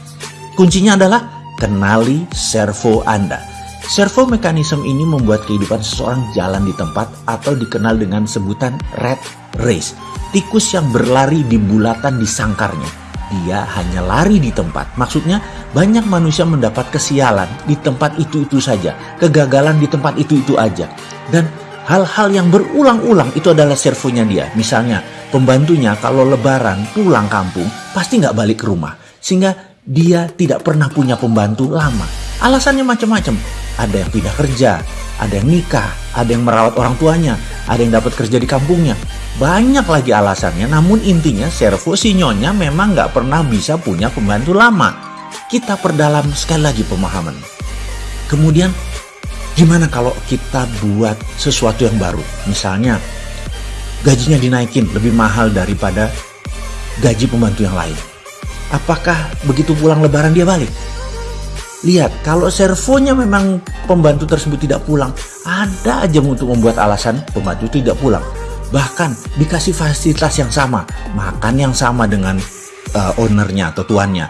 Kuncinya adalah kenali servo Anda. Servo mekanisme ini membuat kehidupan seseorang jalan di tempat atau dikenal dengan sebutan red race tikus yang berlari di bulatan di sangkarnya. Dia hanya lari di tempat. Maksudnya banyak manusia mendapat kesialan di tempat itu-itu saja. Kegagalan di tempat itu-itu aja. Dan hal-hal yang berulang-ulang itu adalah servonya dia. Misalnya pembantunya kalau lebaran pulang kampung pasti nggak balik ke rumah. Sehingga dia tidak pernah punya pembantu lama. Alasannya macam-macam. Ada yang pindah kerja, ada yang nikah, ada yang merawat orang tuanya, ada yang dapat kerja di kampungnya. Banyak lagi alasannya, namun intinya servo si nyonya memang nggak pernah bisa punya pembantu lama. Kita perdalam sekali lagi pemahaman. Kemudian, gimana kalau kita buat sesuatu yang baru? Misalnya, gajinya dinaikin lebih mahal daripada gaji pembantu yang lain. Apakah begitu pulang lebaran dia balik? Lihat, kalau servonya memang pembantu tersebut tidak pulang, ada aja untuk membuat alasan pembantu tidak pulang bahkan dikasih fasilitas yang sama, makan yang sama dengan uh, ownernya atau tuannya.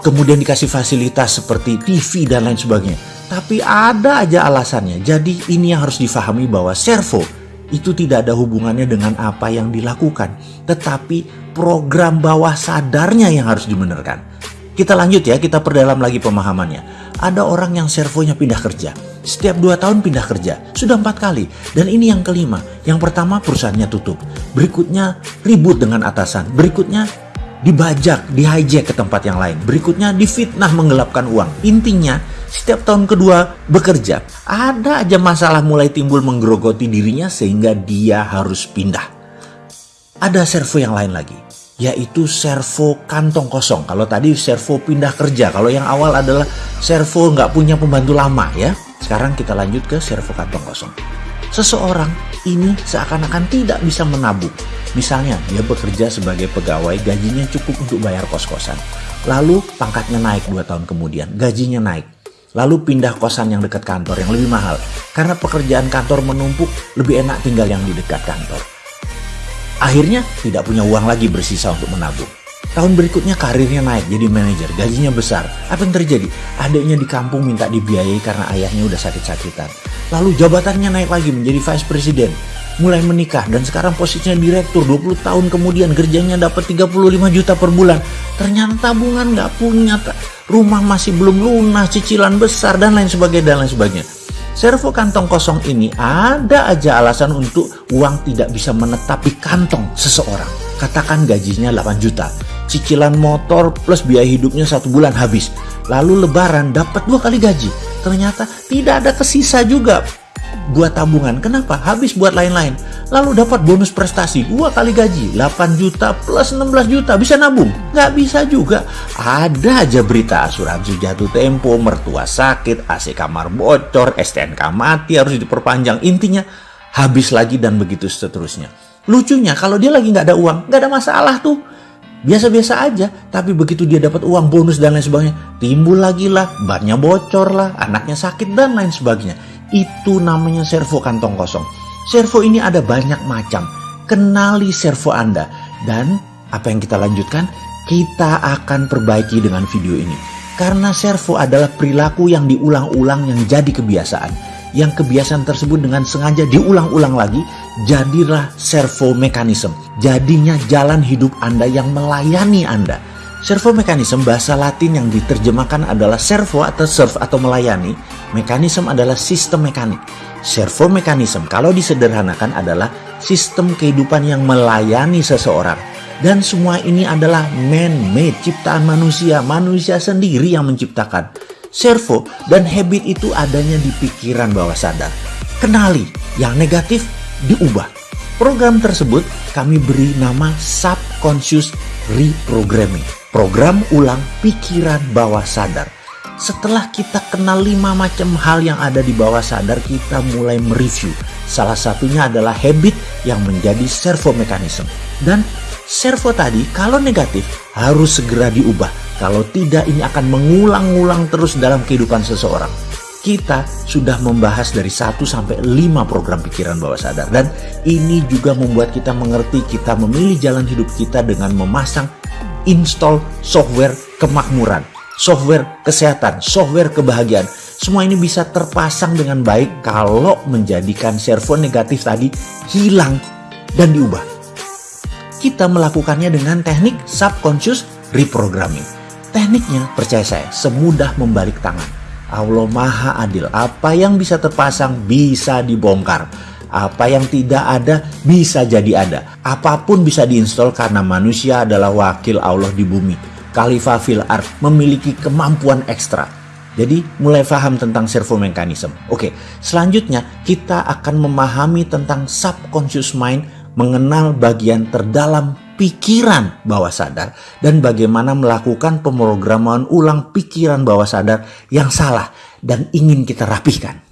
Kemudian dikasih fasilitas seperti TV dan lain sebagainya. Tapi ada aja alasannya. Jadi ini yang harus difahami bahwa servo itu tidak ada hubungannya dengan apa yang dilakukan. Tetapi program bawah sadarnya yang harus dibenarkan. Kita lanjut ya, kita perdalam lagi pemahamannya. Ada orang yang servonya pindah kerja. Setiap dua tahun pindah kerja. Sudah empat kali. Dan ini yang kelima. Yang pertama perusahaannya tutup. Berikutnya ribut dengan atasan. Berikutnya dibajak, di hijack ke tempat yang lain. Berikutnya difitnah menggelapkan uang. Intinya setiap tahun kedua bekerja. Ada aja masalah mulai timbul menggerogoti dirinya sehingga dia harus pindah. Ada servo yang lain lagi yaitu servo kantong kosong. Kalau tadi servo pindah kerja, kalau yang awal adalah servo nggak punya pembantu lama ya. Sekarang kita lanjut ke servo kantong kosong. Seseorang ini seakan-akan tidak bisa menabung. Misalnya dia bekerja sebagai pegawai, gajinya cukup untuk bayar kos-kosan. Lalu pangkatnya naik 2 tahun kemudian, gajinya naik. Lalu pindah kosan yang dekat kantor yang lebih mahal. Karena pekerjaan kantor menumpuk, lebih enak tinggal yang di dekat kantor. Akhirnya tidak punya uang lagi bersisa untuk menabung. Tahun berikutnya karirnya naik jadi manajer, gajinya besar. Apa yang terjadi? Adiknya di kampung minta dibiayai karena ayahnya udah sakit-sakitan. Lalu jabatannya naik lagi menjadi vice president. Mulai menikah dan sekarang posisinya direktur 20 tahun kemudian kerjanya dapat 35 juta per bulan. Ternyata tabungan nggak punya, rumah masih belum lunas, cicilan besar dan lain sebagainya dan lain sebagainya. Servo kantong kosong ini ada aja alasan untuk uang tidak bisa menetap di kantong seseorang. Katakan gajinya 8 juta, cicilan motor plus biaya hidupnya satu bulan habis. Lalu lebaran dapat dua kali gaji. Ternyata tidak ada kesisa juga buat tabungan. Kenapa? Habis buat lain-lain. Lalu dapat bonus prestasi, dua kali gaji, 8 juta plus 16 juta, bisa nabung? Nggak bisa juga. Ada aja berita asuransi jatuh tempo, mertua sakit, AC kamar bocor, STNK mati, harus diperpanjang. Intinya habis lagi dan begitu seterusnya. Lucunya kalau dia lagi nggak ada uang, nggak ada masalah tuh. Biasa-biasa aja, tapi begitu dia dapat uang bonus dan lain sebagainya, timbul lagi lah, bannya bocor lah, anaknya sakit dan lain sebagainya itu namanya servo kantong kosong. Servo ini ada banyak macam. Kenali servo Anda. Dan apa yang kita lanjutkan? Kita akan perbaiki dengan video ini. Karena servo adalah perilaku yang diulang-ulang yang jadi kebiasaan. Yang kebiasaan tersebut dengan sengaja diulang-ulang lagi, jadilah servo mekanisme. Jadinya jalan hidup Anda yang melayani Anda. Servo mekanisme bahasa latin yang diterjemahkan adalah servo atau serve atau melayani. Mekanisme adalah sistem mekanik. Servo mekanisme kalau disederhanakan adalah sistem kehidupan yang melayani seseorang. Dan semua ini adalah man-made, ciptaan manusia. Manusia sendiri yang menciptakan. Servo dan habit itu adanya di pikiran bawah sadar. Kenali, yang negatif diubah. Program tersebut kami beri nama subconscious reprogramming program ulang pikiran bawah sadar. Setelah kita kenal lima macam hal yang ada di bawah sadar, kita mulai mereview. Salah satunya adalah habit yang menjadi servo mekanisme. Dan servo tadi kalau negatif harus segera diubah. Kalau tidak ini akan mengulang-ulang terus dalam kehidupan seseorang. Kita sudah membahas dari 1 sampai 5 program pikiran bawah sadar dan ini juga membuat kita mengerti kita memilih jalan hidup kita dengan memasang install software kemakmuran, software kesehatan, software kebahagiaan. Semua ini bisa terpasang dengan baik kalau menjadikan servo negatif tadi hilang dan diubah. Kita melakukannya dengan teknik subconscious reprogramming. Tekniknya, percaya saya, semudah membalik tangan. Allah Maha Adil. Apa yang bisa terpasang bisa dibongkar. Apa yang tidak ada bisa jadi ada. Apa pun bisa diinstal karena manusia adalah wakil Allah di bumi. Khalifah fil art memiliki kemampuan ekstra. Jadi mulai paham tentang servo mekanisme. Oke, selanjutnya kita akan memahami tentang subconscious mind, mengenal bagian terdalam pikiran bawah sadar dan bagaimana melakukan pemrograman ulang pikiran bawah sadar yang salah dan ingin kita rapihkan.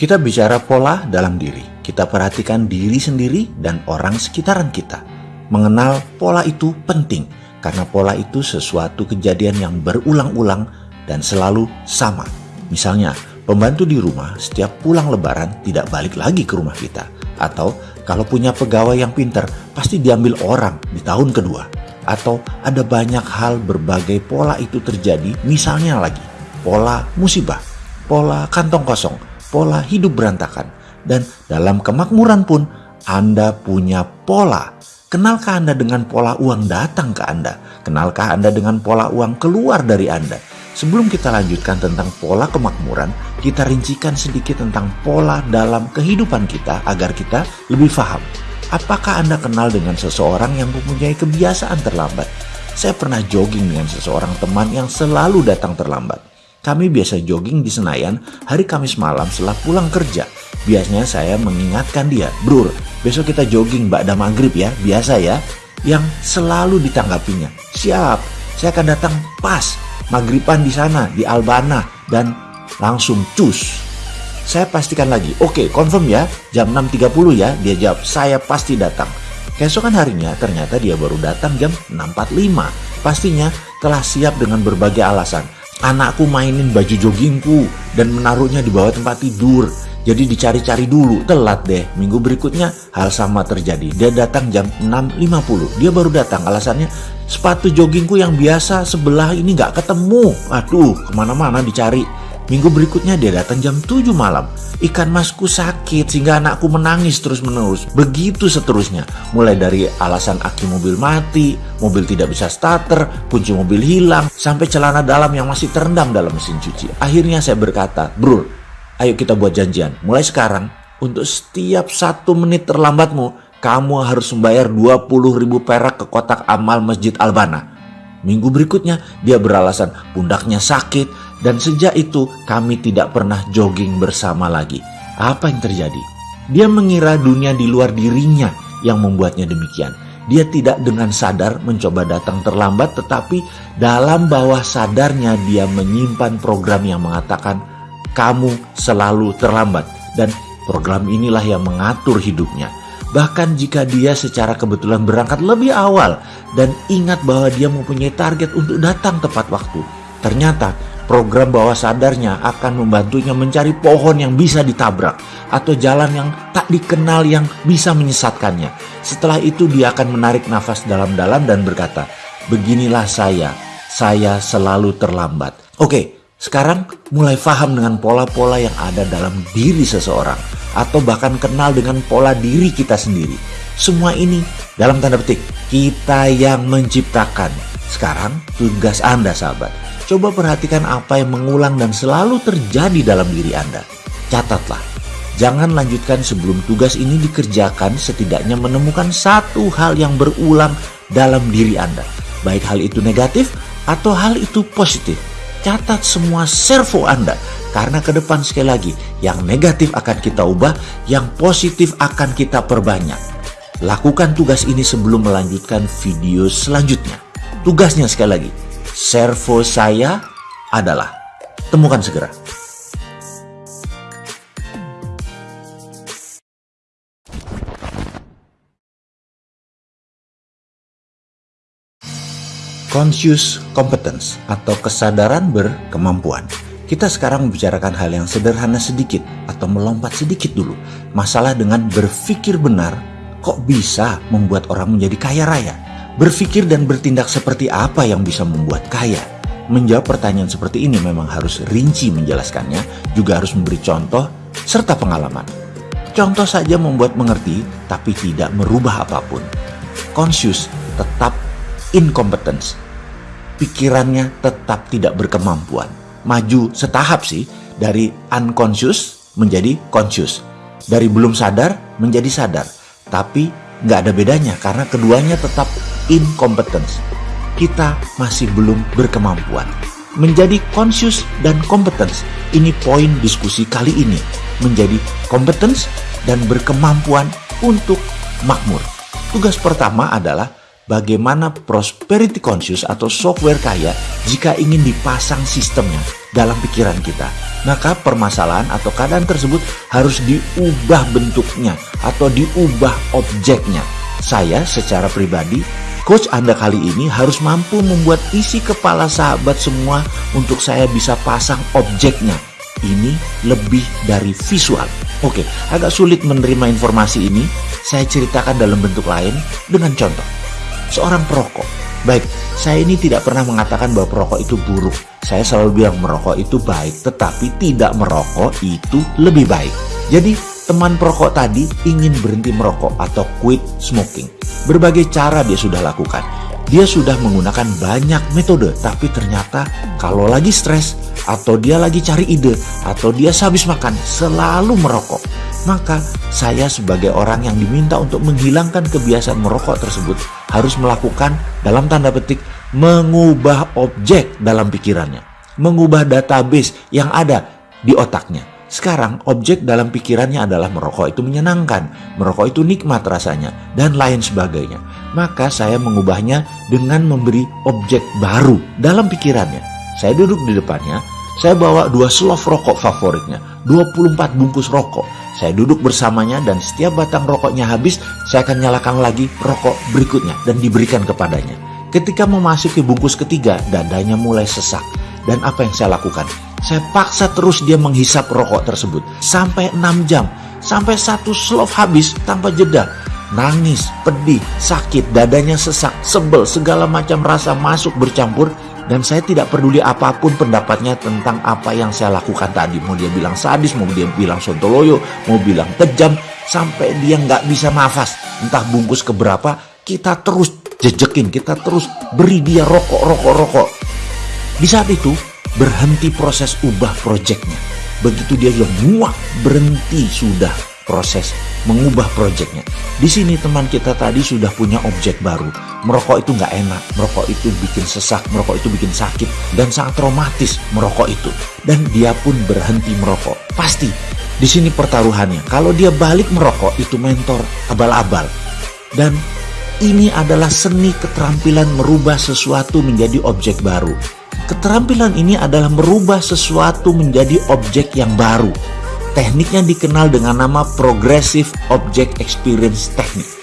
Kita bicara pola dalam diri. Kita perhatikan diri sendiri dan orang sekitaran kita. Mengenal pola itu penting karena pola itu sesuatu kejadian yang berulang-ulang dan selalu sama. Misalnya, pembantu di rumah setiap pulang lebaran tidak balik lagi ke rumah kita. Atau kalau punya pegawai yang pinter, pasti diambil orang di tahun kedua. Atau ada banyak hal berbagai pola itu terjadi, misalnya lagi, pola musibah, pola kantong kosong, pola hidup berantakan. Dan dalam kemakmuran pun, Anda punya pola Kenalkah Anda dengan pola uang datang ke Anda? Kenalkah Anda dengan pola uang keluar dari Anda? Sebelum kita lanjutkan tentang pola kemakmuran, kita rincikan sedikit tentang pola dalam kehidupan kita agar kita lebih paham. Apakah Anda kenal dengan seseorang yang mempunyai kebiasaan terlambat? Saya pernah jogging dengan seseorang teman yang selalu datang terlambat. Kami biasa jogging di Senayan hari Kamis malam setelah pulang kerja. Biasanya saya mengingatkan dia, Brur, besok kita jogging Mbak maghrib ya, biasa ya. Yang selalu ditanggapinya, siap, saya akan datang pas, maghriban di sana, di Albana, dan langsung cus. Saya pastikan lagi, oke okay, confirm ya, jam 6.30 ya, dia jawab, saya pasti datang. Keesokan harinya ternyata dia baru datang jam 6.45. Pastinya telah siap dengan berbagai alasan. Anakku mainin baju joggingku dan menaruhnya di bawah tempat tidur. Jadi dicari-cari dulu, telat deh. Minggu berikutnya hal sama terjadi. Dia datang jam 6.50. Dia baru datang, alasannya sepatu joggingku yang biasa sebelah ini nggak ketemu. Aduh, ke mana-mana dicari. Minggu berikutnya dia datang jam 7 malam. Ikan masku sakit sehingga anakku menangis terus-menerus. Begitu seterusnya. Mulai dari alasan aki mobil mati, mobil tidak bisa starter, kunci mobil hilang, sampai celana dalam yang masih terendam dalam mesin cuci. Akhirnya saya berkata, Bro, Ayo kita buat janjian. Mulai sekarang, untuk setiap satu menit terlambatmu, kamu harus membayar 20 ribu perak ke kotak amal Masjid Albana. Minggu berikutnya, dia beralasan pundaknya sakit dan sejak itu kami tidak pernah jogging bersama lagi. Apa yang terjadi? Dia mengira dunia di luar dirinya yang membuatnya demikian. Dia tidak dengan sadar mencoba datang terlambat tetapi dalam bawah sadarnya dia menyimpan program yang mengatakan kamu selalu terlambat dan program inilah yang mengatur hidupnya. Bahkan jika dia secara kebetulan berangkat lebih awal dan ingat bahwa dia mempunyai target untuk datang tepat waktu, ternyata program bawah sadarnya akan membantunya mencari pohon yang bisa ditabrak atau jalan yang tak dikenal yang bisa menyesatkannya. Setelah itu dia akan menarik nafas dalam-dalam dan berkata, "Beginilah saya, saya selalu terlambat." Oke, sekarang mulai paham dengan pola-pola yang ada dalam diri seseorang atau bahkan kenal dengan pola diri kita sendiri. Semua ini dalam tanda petik kita yang menciptakan. Sekarang tugas Anda sahabat. Coba perhatikan apa yang mengulang dan selalu terjadi dalam diri Anda. Catatlah. Jangan lanjutkan sebelum tugas ini dikerjakan setidaknya menemukan satu hal yang berulang dalam diri Anda. Baik hal itu negatif atau hal itu positif catat semua servo Anda. Karena ke depan sekali lagi, yang negatif akan kita ubah, yang positif akan kita perbanyak. Lakukan tugas ini sebelum melanjutkan video selanjutnya. Tugasnya sekali lagi, servo saya adalah temukan segera. conscious competence atau kesadaran berkemampuan. Kita sekarang membicarakan hal yang sederhana sedikit atau melompat sedikit dulu. Masalah dengan berpikir benar kok bisa membuat orang menjadi kaya raya? Berpikir dan bertindak seperti apa yang bisa membuat kaya? Menjawab pertanyaan seperti ini memang harus rinci menjelaskannya, juga harus memberi contoh serta pengalaman. Contoh saja membuat mengerti, tapi tidak merubah apa pun. Conscious tetap incompetence. Pikirannya tetap tidak berkemampuan. Maju setahap sih dari unconscious menjadi conscious. Dari belum sadar menjadi sadar. Tapi nggak ada bedanya karena keduanya tetap incompetence. Kita masih belum berkemampuan. Menjadi conscious dan competence, ini poin diskusi kali ini. Menjadi competence dan berkemampuan untuk makmur. Tugas pertama adalah bagaimana prosperity conscious atau software kaya jika ingin dipasang sistemnya dalam pikiran kita. Maka permasalahan atau keadaan tersebut harus diubah bentuknya atau diubah objeknya. Saya secara pribadi Coach Anda kali ini harus mampu membuat isi kepala sahabat semua untuk saya bisa pasang objeknya. Ini lebih dari visual. Oke, agak sulit menerima informasi ini. Saya ceritakan dalam bentuk lain dengan contoh. Seorang perokok. Baik, saya ini tidak pernah mengatakan bahwa perokok itu buruk. Saya selalu bilang merokok itu baik, tetapi tidak merokok itu lebih baik. Jadi, teman perokok tadi ingin berhenti merokok atau quit smoking. Berbagai cara dia sudah lakukan. Dia sudah menggunakan banyak metode, tapi ternyata kalau lagi stres, atau dia lagi cari ide, atau dia sehabis makan, selalu merokok. Maka saya sebagai orang yang diminta untuk menghilangkan kebiasaan merokok tersebut harus melakukan dalam tanda petik mengubah objek dalam pikirannya. Mengubah database yang ada di otaknya. Sekarang objek dalam pikirannya adalah merokok itu menyenangkan, merokok itu nikmat rasanya, dan lain sebagainya. Maka saya mengubahnya dengan memberi objek baru dalam pikirannya. Saya duduk di depannya, saya bawa dua slov rokok favoritnya, 24 bungkus rokok. Saya duduk bersamanya dan setiap batang rokoknya habis, saya akan nyalakan lagi rokok berikutnya dan diberikan kepadanya. Ketika memasuki bungkus ketiga, dadanya mulai sesak. Dan apa yang saya lakukan? Saya paksa terus dia menghisap rokok tersebut sampai 6 jam, sampai satu slov habis tanpa jeda. Nangis, pedih, sakit, dadanya sesak, sebel, segala macam rasa masuk bercampur dan saya tidak peduli apa pun pendapatnya tentang apa yang saya lakukan tadi. Mau dia bilang sadis, mau dia bilang sontoloyo, mau bilang kejam, sampai dia nggak bisa nafas. Entah bungkus keberapa, kita terus jejekin, kita terus beri dia rokok, rokok, rokok. Di saat itu, berhenti proses ubah proyeknya. Begitu dia bilang muak, berhenti sudah proses mengubah proyeknya. Di sini teman kita tadi sudah punya objek baru. Merokok itu nggak enak, merokok itu bikin sesak, merokok itu bikin sakit, dan sangat traumatis merokok itu. Dan dia pun berhenti merokok. Pasti, di sini pertaruhannya. Kalau dia balik merokok, itu mentor abal-abal. Dan ini adalah seni keterampilan merubah sesuatu menjadi objek baru. Keterampilan ini adalah merubah sesuatu menjadi objek yang baru. Tekniknya dikenal dengan nama Progressive Object Experience Technique.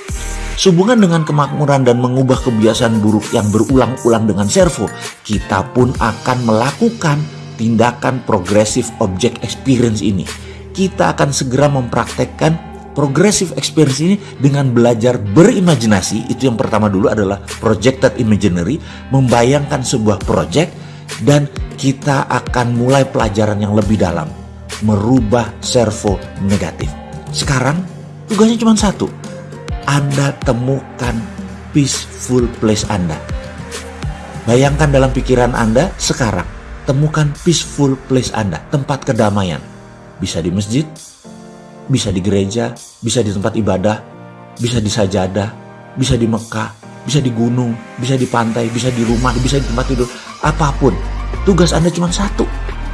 Sehubungan dengan kemakmuran dan mengubah kebiasaan buruk yang berulang-ulang dengan servo, kita pun akan melakukan tindakan Progressive Object Experience ini. Kita akan segera mempraktekkan Progressive Experience ini dengan belajar berimajinasi, itu yang pertama dulu adalah Projected Imaginary, membayangkan sebuah project dan kita akan mulai pelajaran yang lebih dalam, merubah servo negatif. Sekarang tugasnya cuma satu, Anda temukan peaceful place Anda. Bayangkan dalam pikiran Anda sekarang, temukan peaceful place Anda, tempat kedamaian. Bisa di masjid, bisa di gereja, bisa di tempat ibadah, bisa di sajadah, bisa di Mekah, bisa di gunung, bisa di pantai, bisa di rumah, bisa di tempat tidur apa pun. Tugas Anda cuma satu,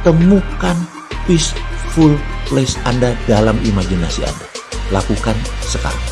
temukan peaceful place Anda dalam imajinasi Anda. Lakukan sekarang.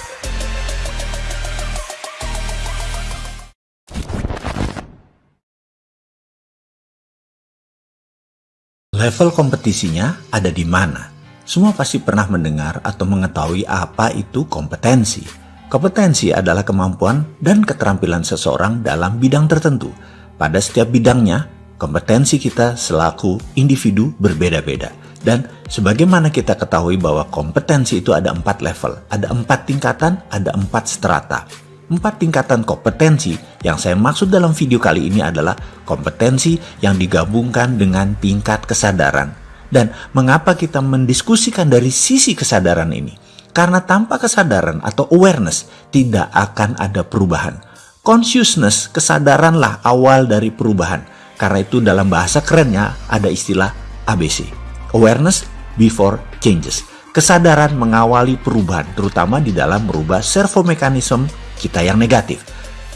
Level kompetisinya ada di mana? Semua pasti pernah mendengar atau mengetahui apa itu kompetensi. Kompetensi adalah kemampuan dan keterampilan seseorang dalam bidang tertentu pada setiap bidangnya, kompetensi kita selaku individu berbeda-beda. Dan sebagaimana kita ketahui bahwa kompetensi itu ada empat level, ada empat tingkatan, ada empat strata. Empat tingkatan kompetensi yang saya maksud dalam video kali ini adalah kompetensi yang digabungkan dengan tingkat kesadaran. Dan mengapa kita mendiskusikan dari sisi kesadaran ini? Karena tanpa kesadaran atau awareness tidak akan ada perubahan Consciousness, kesadaranlah awal dari perubahan. Karena itu dalam bahasa kerennya ada istilah ABC. Awareness before changes. Kesadaran mengawali perubahan, terutama di dalam merubah servo mekanisme kita yang negatif.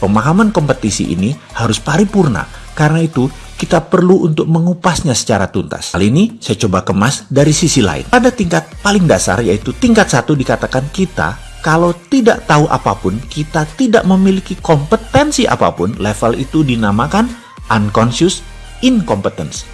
Pemahaman kompetisi ini harus paripurna, karena itu kita perlu untuk mengupasnya secara tuntas. Kali ini saya coba kemas dari sisi lain. Pada tingkat paling dasar yaitu tingkat satu dikatakan kita kalau tidak tahu apa pun, kita tidak memiliki kompetensi apa pun, level itu dinamakan unconscious incompetence.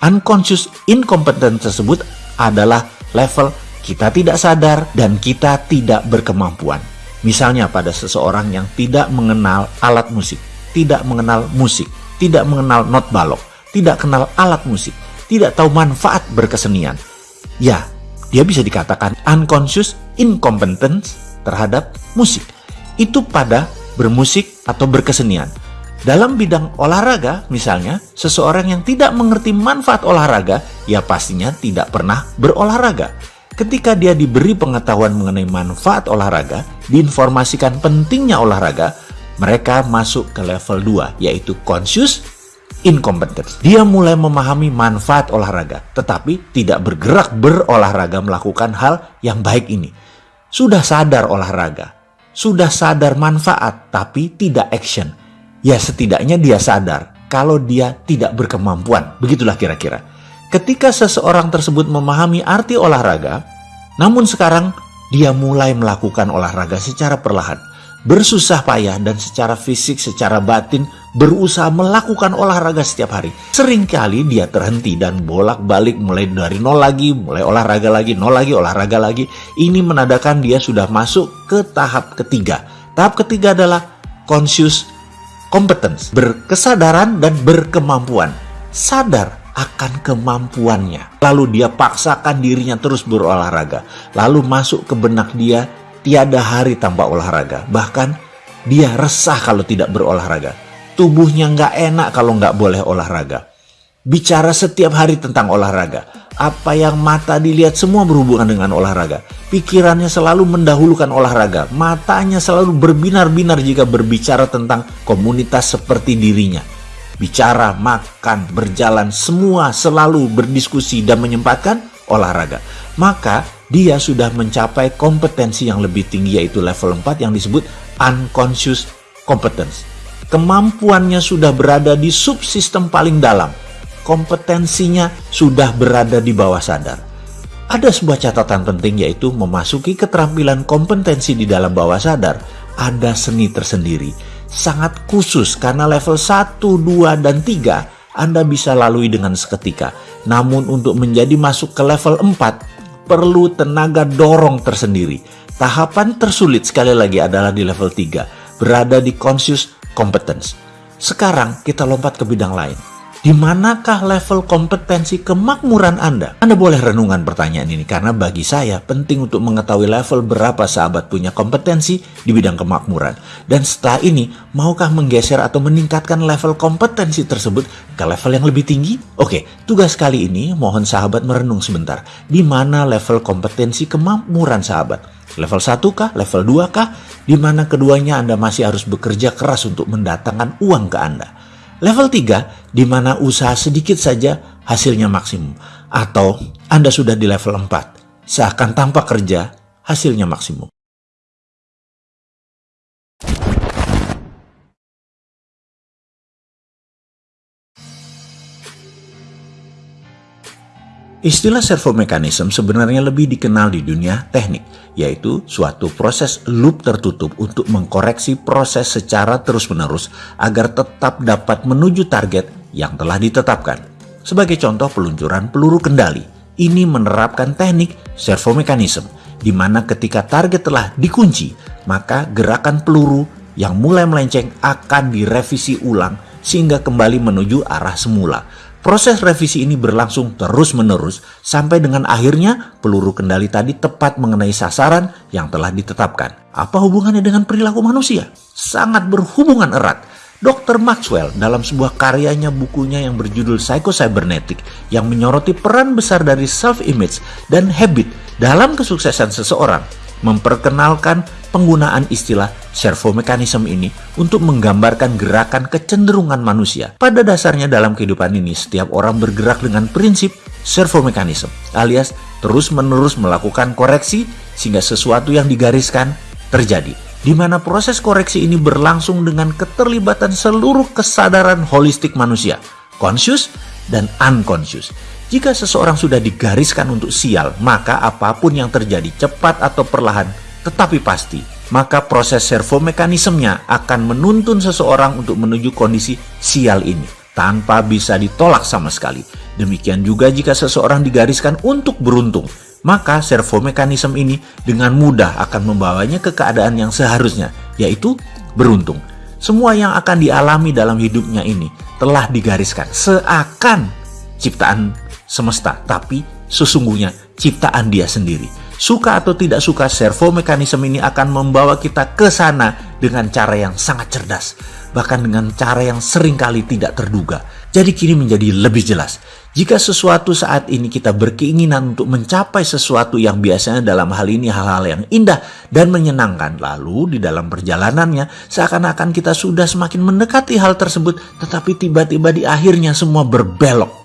Unconscious incompetence tersebut adalah level kita tidak sadar dan kita tidak berkemampuan. Misalnya pada seseorang yang tidak mengenal alat musik, tidak mengenal musik, tidak mengenal not balok, tidak kenal alat musik, tidak tahu manfaat berkesenian. Ya, dia bisa dikatakan unconscious incompetence terhadap musik. Itu pada bermusik atau berkesenian. Dalam bidang olahraga, misalnya, seseorang yang tidak mengerti manfaat olahraga, ya pastinya tidak pernah berolahraga. Ketika dia diberi pengetahuan mengenai manfaat olahraga, diinformasikan pentingnya olahraga, mereka masuk ke level 2, yaitu conscious incompetence. Dia mulai memahami manfaat olahraga, tetapi tidak bergerak berolahraga melakukan hal yang baik ini. Sudah sadar olahraga, sudah sadar manfaat, tapi tidak action ya setidaknya dia sadar kalau dia tidak berkemampuan. Begitulah kira-kira. Ketika seseorang tersebut memahami arti olahraga, namun sekarang dia mulai melakukan olahraga secara perlahan, bersusah payah dan secara fisik, secara batin berusaha melakukan olahraga setiap hari. Seringkali dia terhenti dan bolak-balik mulai dari nol lagi, mulai olahraga lagi, nol lagi, olahraga lagi. Ini menandakan dia sudah masuk ke tahap ketiga. Tahap ketiga adalah conscious competence, berkesadaran dan berkemampuan. Sadar akan kemampuannya. Lalu dia paksakan dirinya terus berolahraga. Lalu masuk ke benak dia tiada hari tanpa olahraga. Bahkan dia resah kalau tidak berolahraga. Tubuhnya nggak enak kalau nggak boleh olahraga. Bicara setiap hari tentang olahraga apa yang mata dilihat semua berhubungan dengan olahraga. Pikirannya selalu mendahulukan olahraga. Matanya selalu berbinar-binar jika berbicara tentang komunitas seperti dirinya. Bicara, makan, berjalan, semua selalu berdiskusi dan menyempatkan olahraga. Maka dia sudah mencapai kompetensi yang lebih tinggi yaitu level 4 yang disebut unconscious competence. Kemampuannya sudah berada di subsistem paling dalam kompetensinya sudah berada di bawah sadar. Ada sebuah catatan penting yaitu memasuki keterampilan kompetensi di dalam bawah sadar ada seni tersendiri. Sangat khusus karena level 1, 2, dan 3 Anda bisa lalui dengan seketika. Namun untuk menjadi masuk ke level 4 perlu tenaga dorong tersendiri. Tahapan tersulit sekali lagi adalah di level 3, berada di conscious competence. Sekarang kita lompat ke bidang lain di manakah level kompetensi kemakmuran Anda? Anda boleh renungan pertanyaan ini karena bagi saya penting untuk mengetahui level berapa sahabat punya kompetensi di bidang kemakmuran. Dan setelah ini, maukah menggeser atau meningkatkan level kompetensi tersebut ke level yang lebih tinggi? Oke, tugas kali ini mohon sahabat merenung sebentar. Di mana level kompetensi kemakmuran sahabat? Level 1 kah? Level 2 kah? Di mana keduanya Anda masih harus bekerja keras untuk mendatangkan uang ke Anda. Level 3, di mana usaha sedikit saja hasilnya maksimum. Atau Anda sudah di level 4, seakan tanpa kerja hasilnya maksimum. Istilah servo mechanism sebenarnya lebih dikenal di dunia teknik, yaitu suatu proses loop tertutup untuk mengkoreksi proses secara terus-menerus agar tetap dapat menuju target yang telah ditetapkan. Sebagai contoh peluncuran peluru kendali, ini menerapkan teknik servo mechanism, di mana ketika target telah dikunci, maka gerakan peluru yang mulai melenceng akan direvisi ulang sehingga kembali menuju arah semula Proses revisi ini berlangsung terus-menerus sampai dengan akhirnya peluru kendali tadi tepat mengenai sasaran yang telah ditetapkan. Apa hubungannya dengan perilaku manusia? Sangat berhubungan erat. Dr. Maxwell dalam sebuah karyanya bukunya yang berjudul Psycho-Cybernetic yang menyoroti peran besar dari self-image dan habit dalam kesuksesan seseorang memperkenalkan penggunaan istilah servo mekanisme ini untuk menggambarkan gerakan kecenderungan manusia. Pada dasarnya dalam kehidupan ini, setiap orang bergerak dengan prinsip servo mekanisme, alias terus-menerus melakukan koreksi sehingga sesuatu yang digariskan terjadi. Di mana proses koreksi ini berlangsung dengan keterlibatan seluruh kesadaran holistik manusia, conscious dan unconscious. Jika seseorang sudah digariskan untuk sial, maka apa pun yang terjadi cepat atau perlahan tetapi pasti, maka proses servo mekanismenya akan menuntun seseorang untuk menuju kondisi sial ini tanpa bisa ditolak sama sekali. Demikian juga jika seseorang digariskan untuk beruntung, maka servo mekanisme ini dengan mudah akan membawanya ke keadaan yang seharusnya, yaitu beruntung. Semua yang akan dialami dalam hidupnya ini telah digariskan seakan ciptaan semesta, tapi sesungguhnya ciptaan dia sendiri. Suka atau tidak suka, servo mekanisme ini akan membawa kita ke sana dengan cara yang sangat cerdas, bahkan dengan cara yang sering kali tidak terduga. Jadi kini menjadi lebih jelas. Jika sesuatu saat ini kita berkeinginan untuk mencapai sesuatu yang biasanya dalam hal ini hal-hal yang indah dan menyenangkan, lalu di dalam perjalanannya seakan-akan kita sudah semakin mendekati hal tersebut, tetapi tiba-tiba di akhirnya semua berbelok.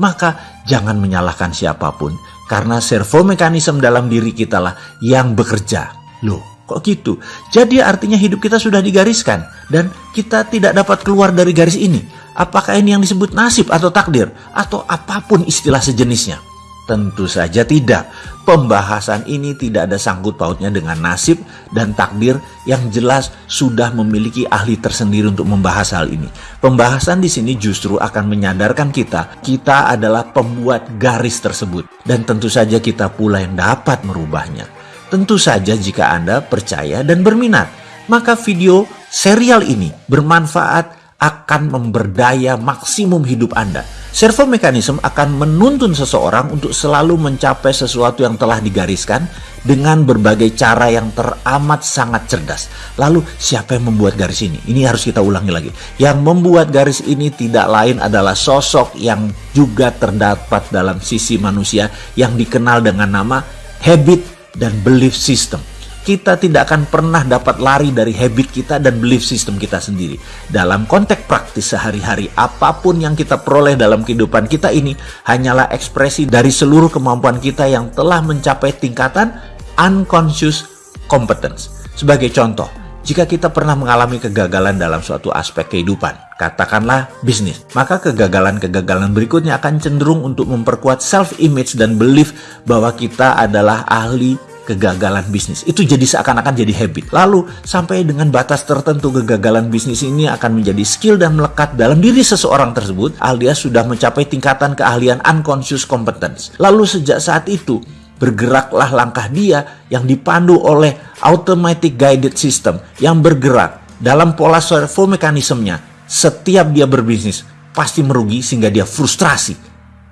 Maka jangan menyalahkan siapa pun, karena servo mekanisme dalam diri kita lah yang bekerja. Loh, kok gitu? Jadi artinya hidup kita sudah digariskan dan kita tidak dapat keluar dari garis ini. Apakah ini yang disebut nasib atau takdir atau apa pun istilah sejenisnya? Tentu saja tidak. Pembahasan ini tidak ada sangkut pautnya dengan nasib dan takdir yang jelas sudah memiliki ahli tersendiri untuk membahas hal ini. Pembahasan di sini justru akan menyadarkan kita, kita adalah pembuat garis tersebut. Dan tentu saja kita pula yang dapat merubahnya. Tentu saja jika Anda percaya dan berminat, maka video serial ini bermanfaat akan memberdaya maksimum hidup Anda. Servo mekanisme akan menuntun seseorang untuk selalu mencapai sesuatu yang telah digariskan dengan berbagai cara yang teramat sangat cerdas. Lalu siapa yang membuat garis ini? Ini harus kita ulangi lagi. Yang membuat garis ini tidak lain adalah sosok yang juga terdapat dalam sisi manusia yang dikenal dengan nama habit dan belief system kita tidak akan pernah dapat lari dari habit kita dan belief system kita sendiri. Dalam konteks praktis sehari-hari, apa pun yang kita peroleh dalam kehidupan kita ini hanyalah ekspresi dari seluruh kemampuan kita yang telah mencapai tingkatan unconscious competence. Sebagai contoh, jika kita pernah mengalami kegagalan dalam suatu aspek kehidupan, katakanlah bisnis, maka kegagalan-kegagalan berikutnya akan cenderung untuk memperkuat self-image dan belief bahwa kita adalah ahli kegagalan bisnis. Itu jadi seakan-akan jadi habit. Lalu sampai dengan batas tertentu kegagalan bisnis ini akan menjadi skill dan melekat dalam diri seseorang tersebut alias sudah mencapai tingkatan keahlian unconscious competence. Lalu sejak saat itu bergeraklah langkah dia yang dipandu oleh automatic guided system yang bergerak dalam pola servo mekanismenya. Setiap dia berbisnis pasti merugi sehingga dia frustrasi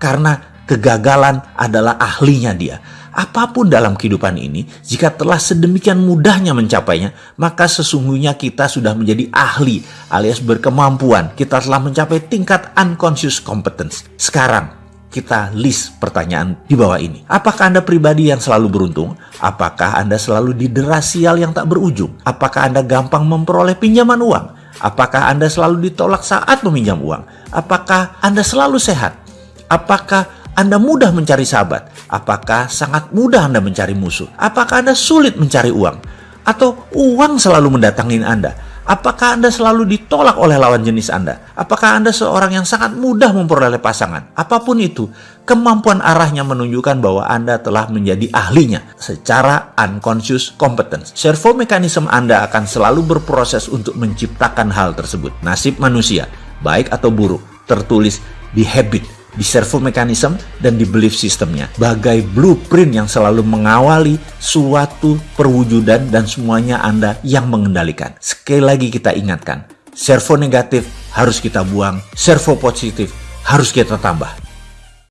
karena kegagalan adalah ahlinya dia. Apa pun dalam kehidupan ini, jika telah sedemikian mudahnya mencapainya, maka sesungguhnya kita sudah menjadi ahli alias berkemampuan. Kita telah mencapai tingkat unconscious competence. Sekarang, kita list pertanyaan di bawah ini. Apakah Anda pribadi yang selalu beruntung? Apakah Anda selalu didera sial yang tak berujung? Apakah Anda gampang memperoleh pinjaman uang? Apakah Anda selalu ditolak saat meminjam uang? Apakah Anda selalu sehat? Apakah anda mudah mencari sahabat? Apakah sangat mudah Anda mencari musuh? Apakah Anda sulit mencari uang? Atau uang selalu mendatangi Anda? Apakah Anda selalu ditolak oleh lawan jenis Anda? Apakah Anda seorang yang sangat mudah memperoleh pasangan? Apa pun itu, kemampuan arahnya menunjukkan bahwa Anda telah menjadi ahlinya secara unconscious competence. Servo mekanisme Anda akan selalu berproses untuk menciptakan hal tersebut. Nasib manusia, baik atau buruk, tertulis di habit di servo mekanisme dan di belief systemnya. Bagai blueprint yang selalu mengawali suatu perwujudan dan semuanya Anda yang mengendalikan. Sekali lagi kita ingatkan, servo negatif harus kita buang, servo positif harus kita tambah.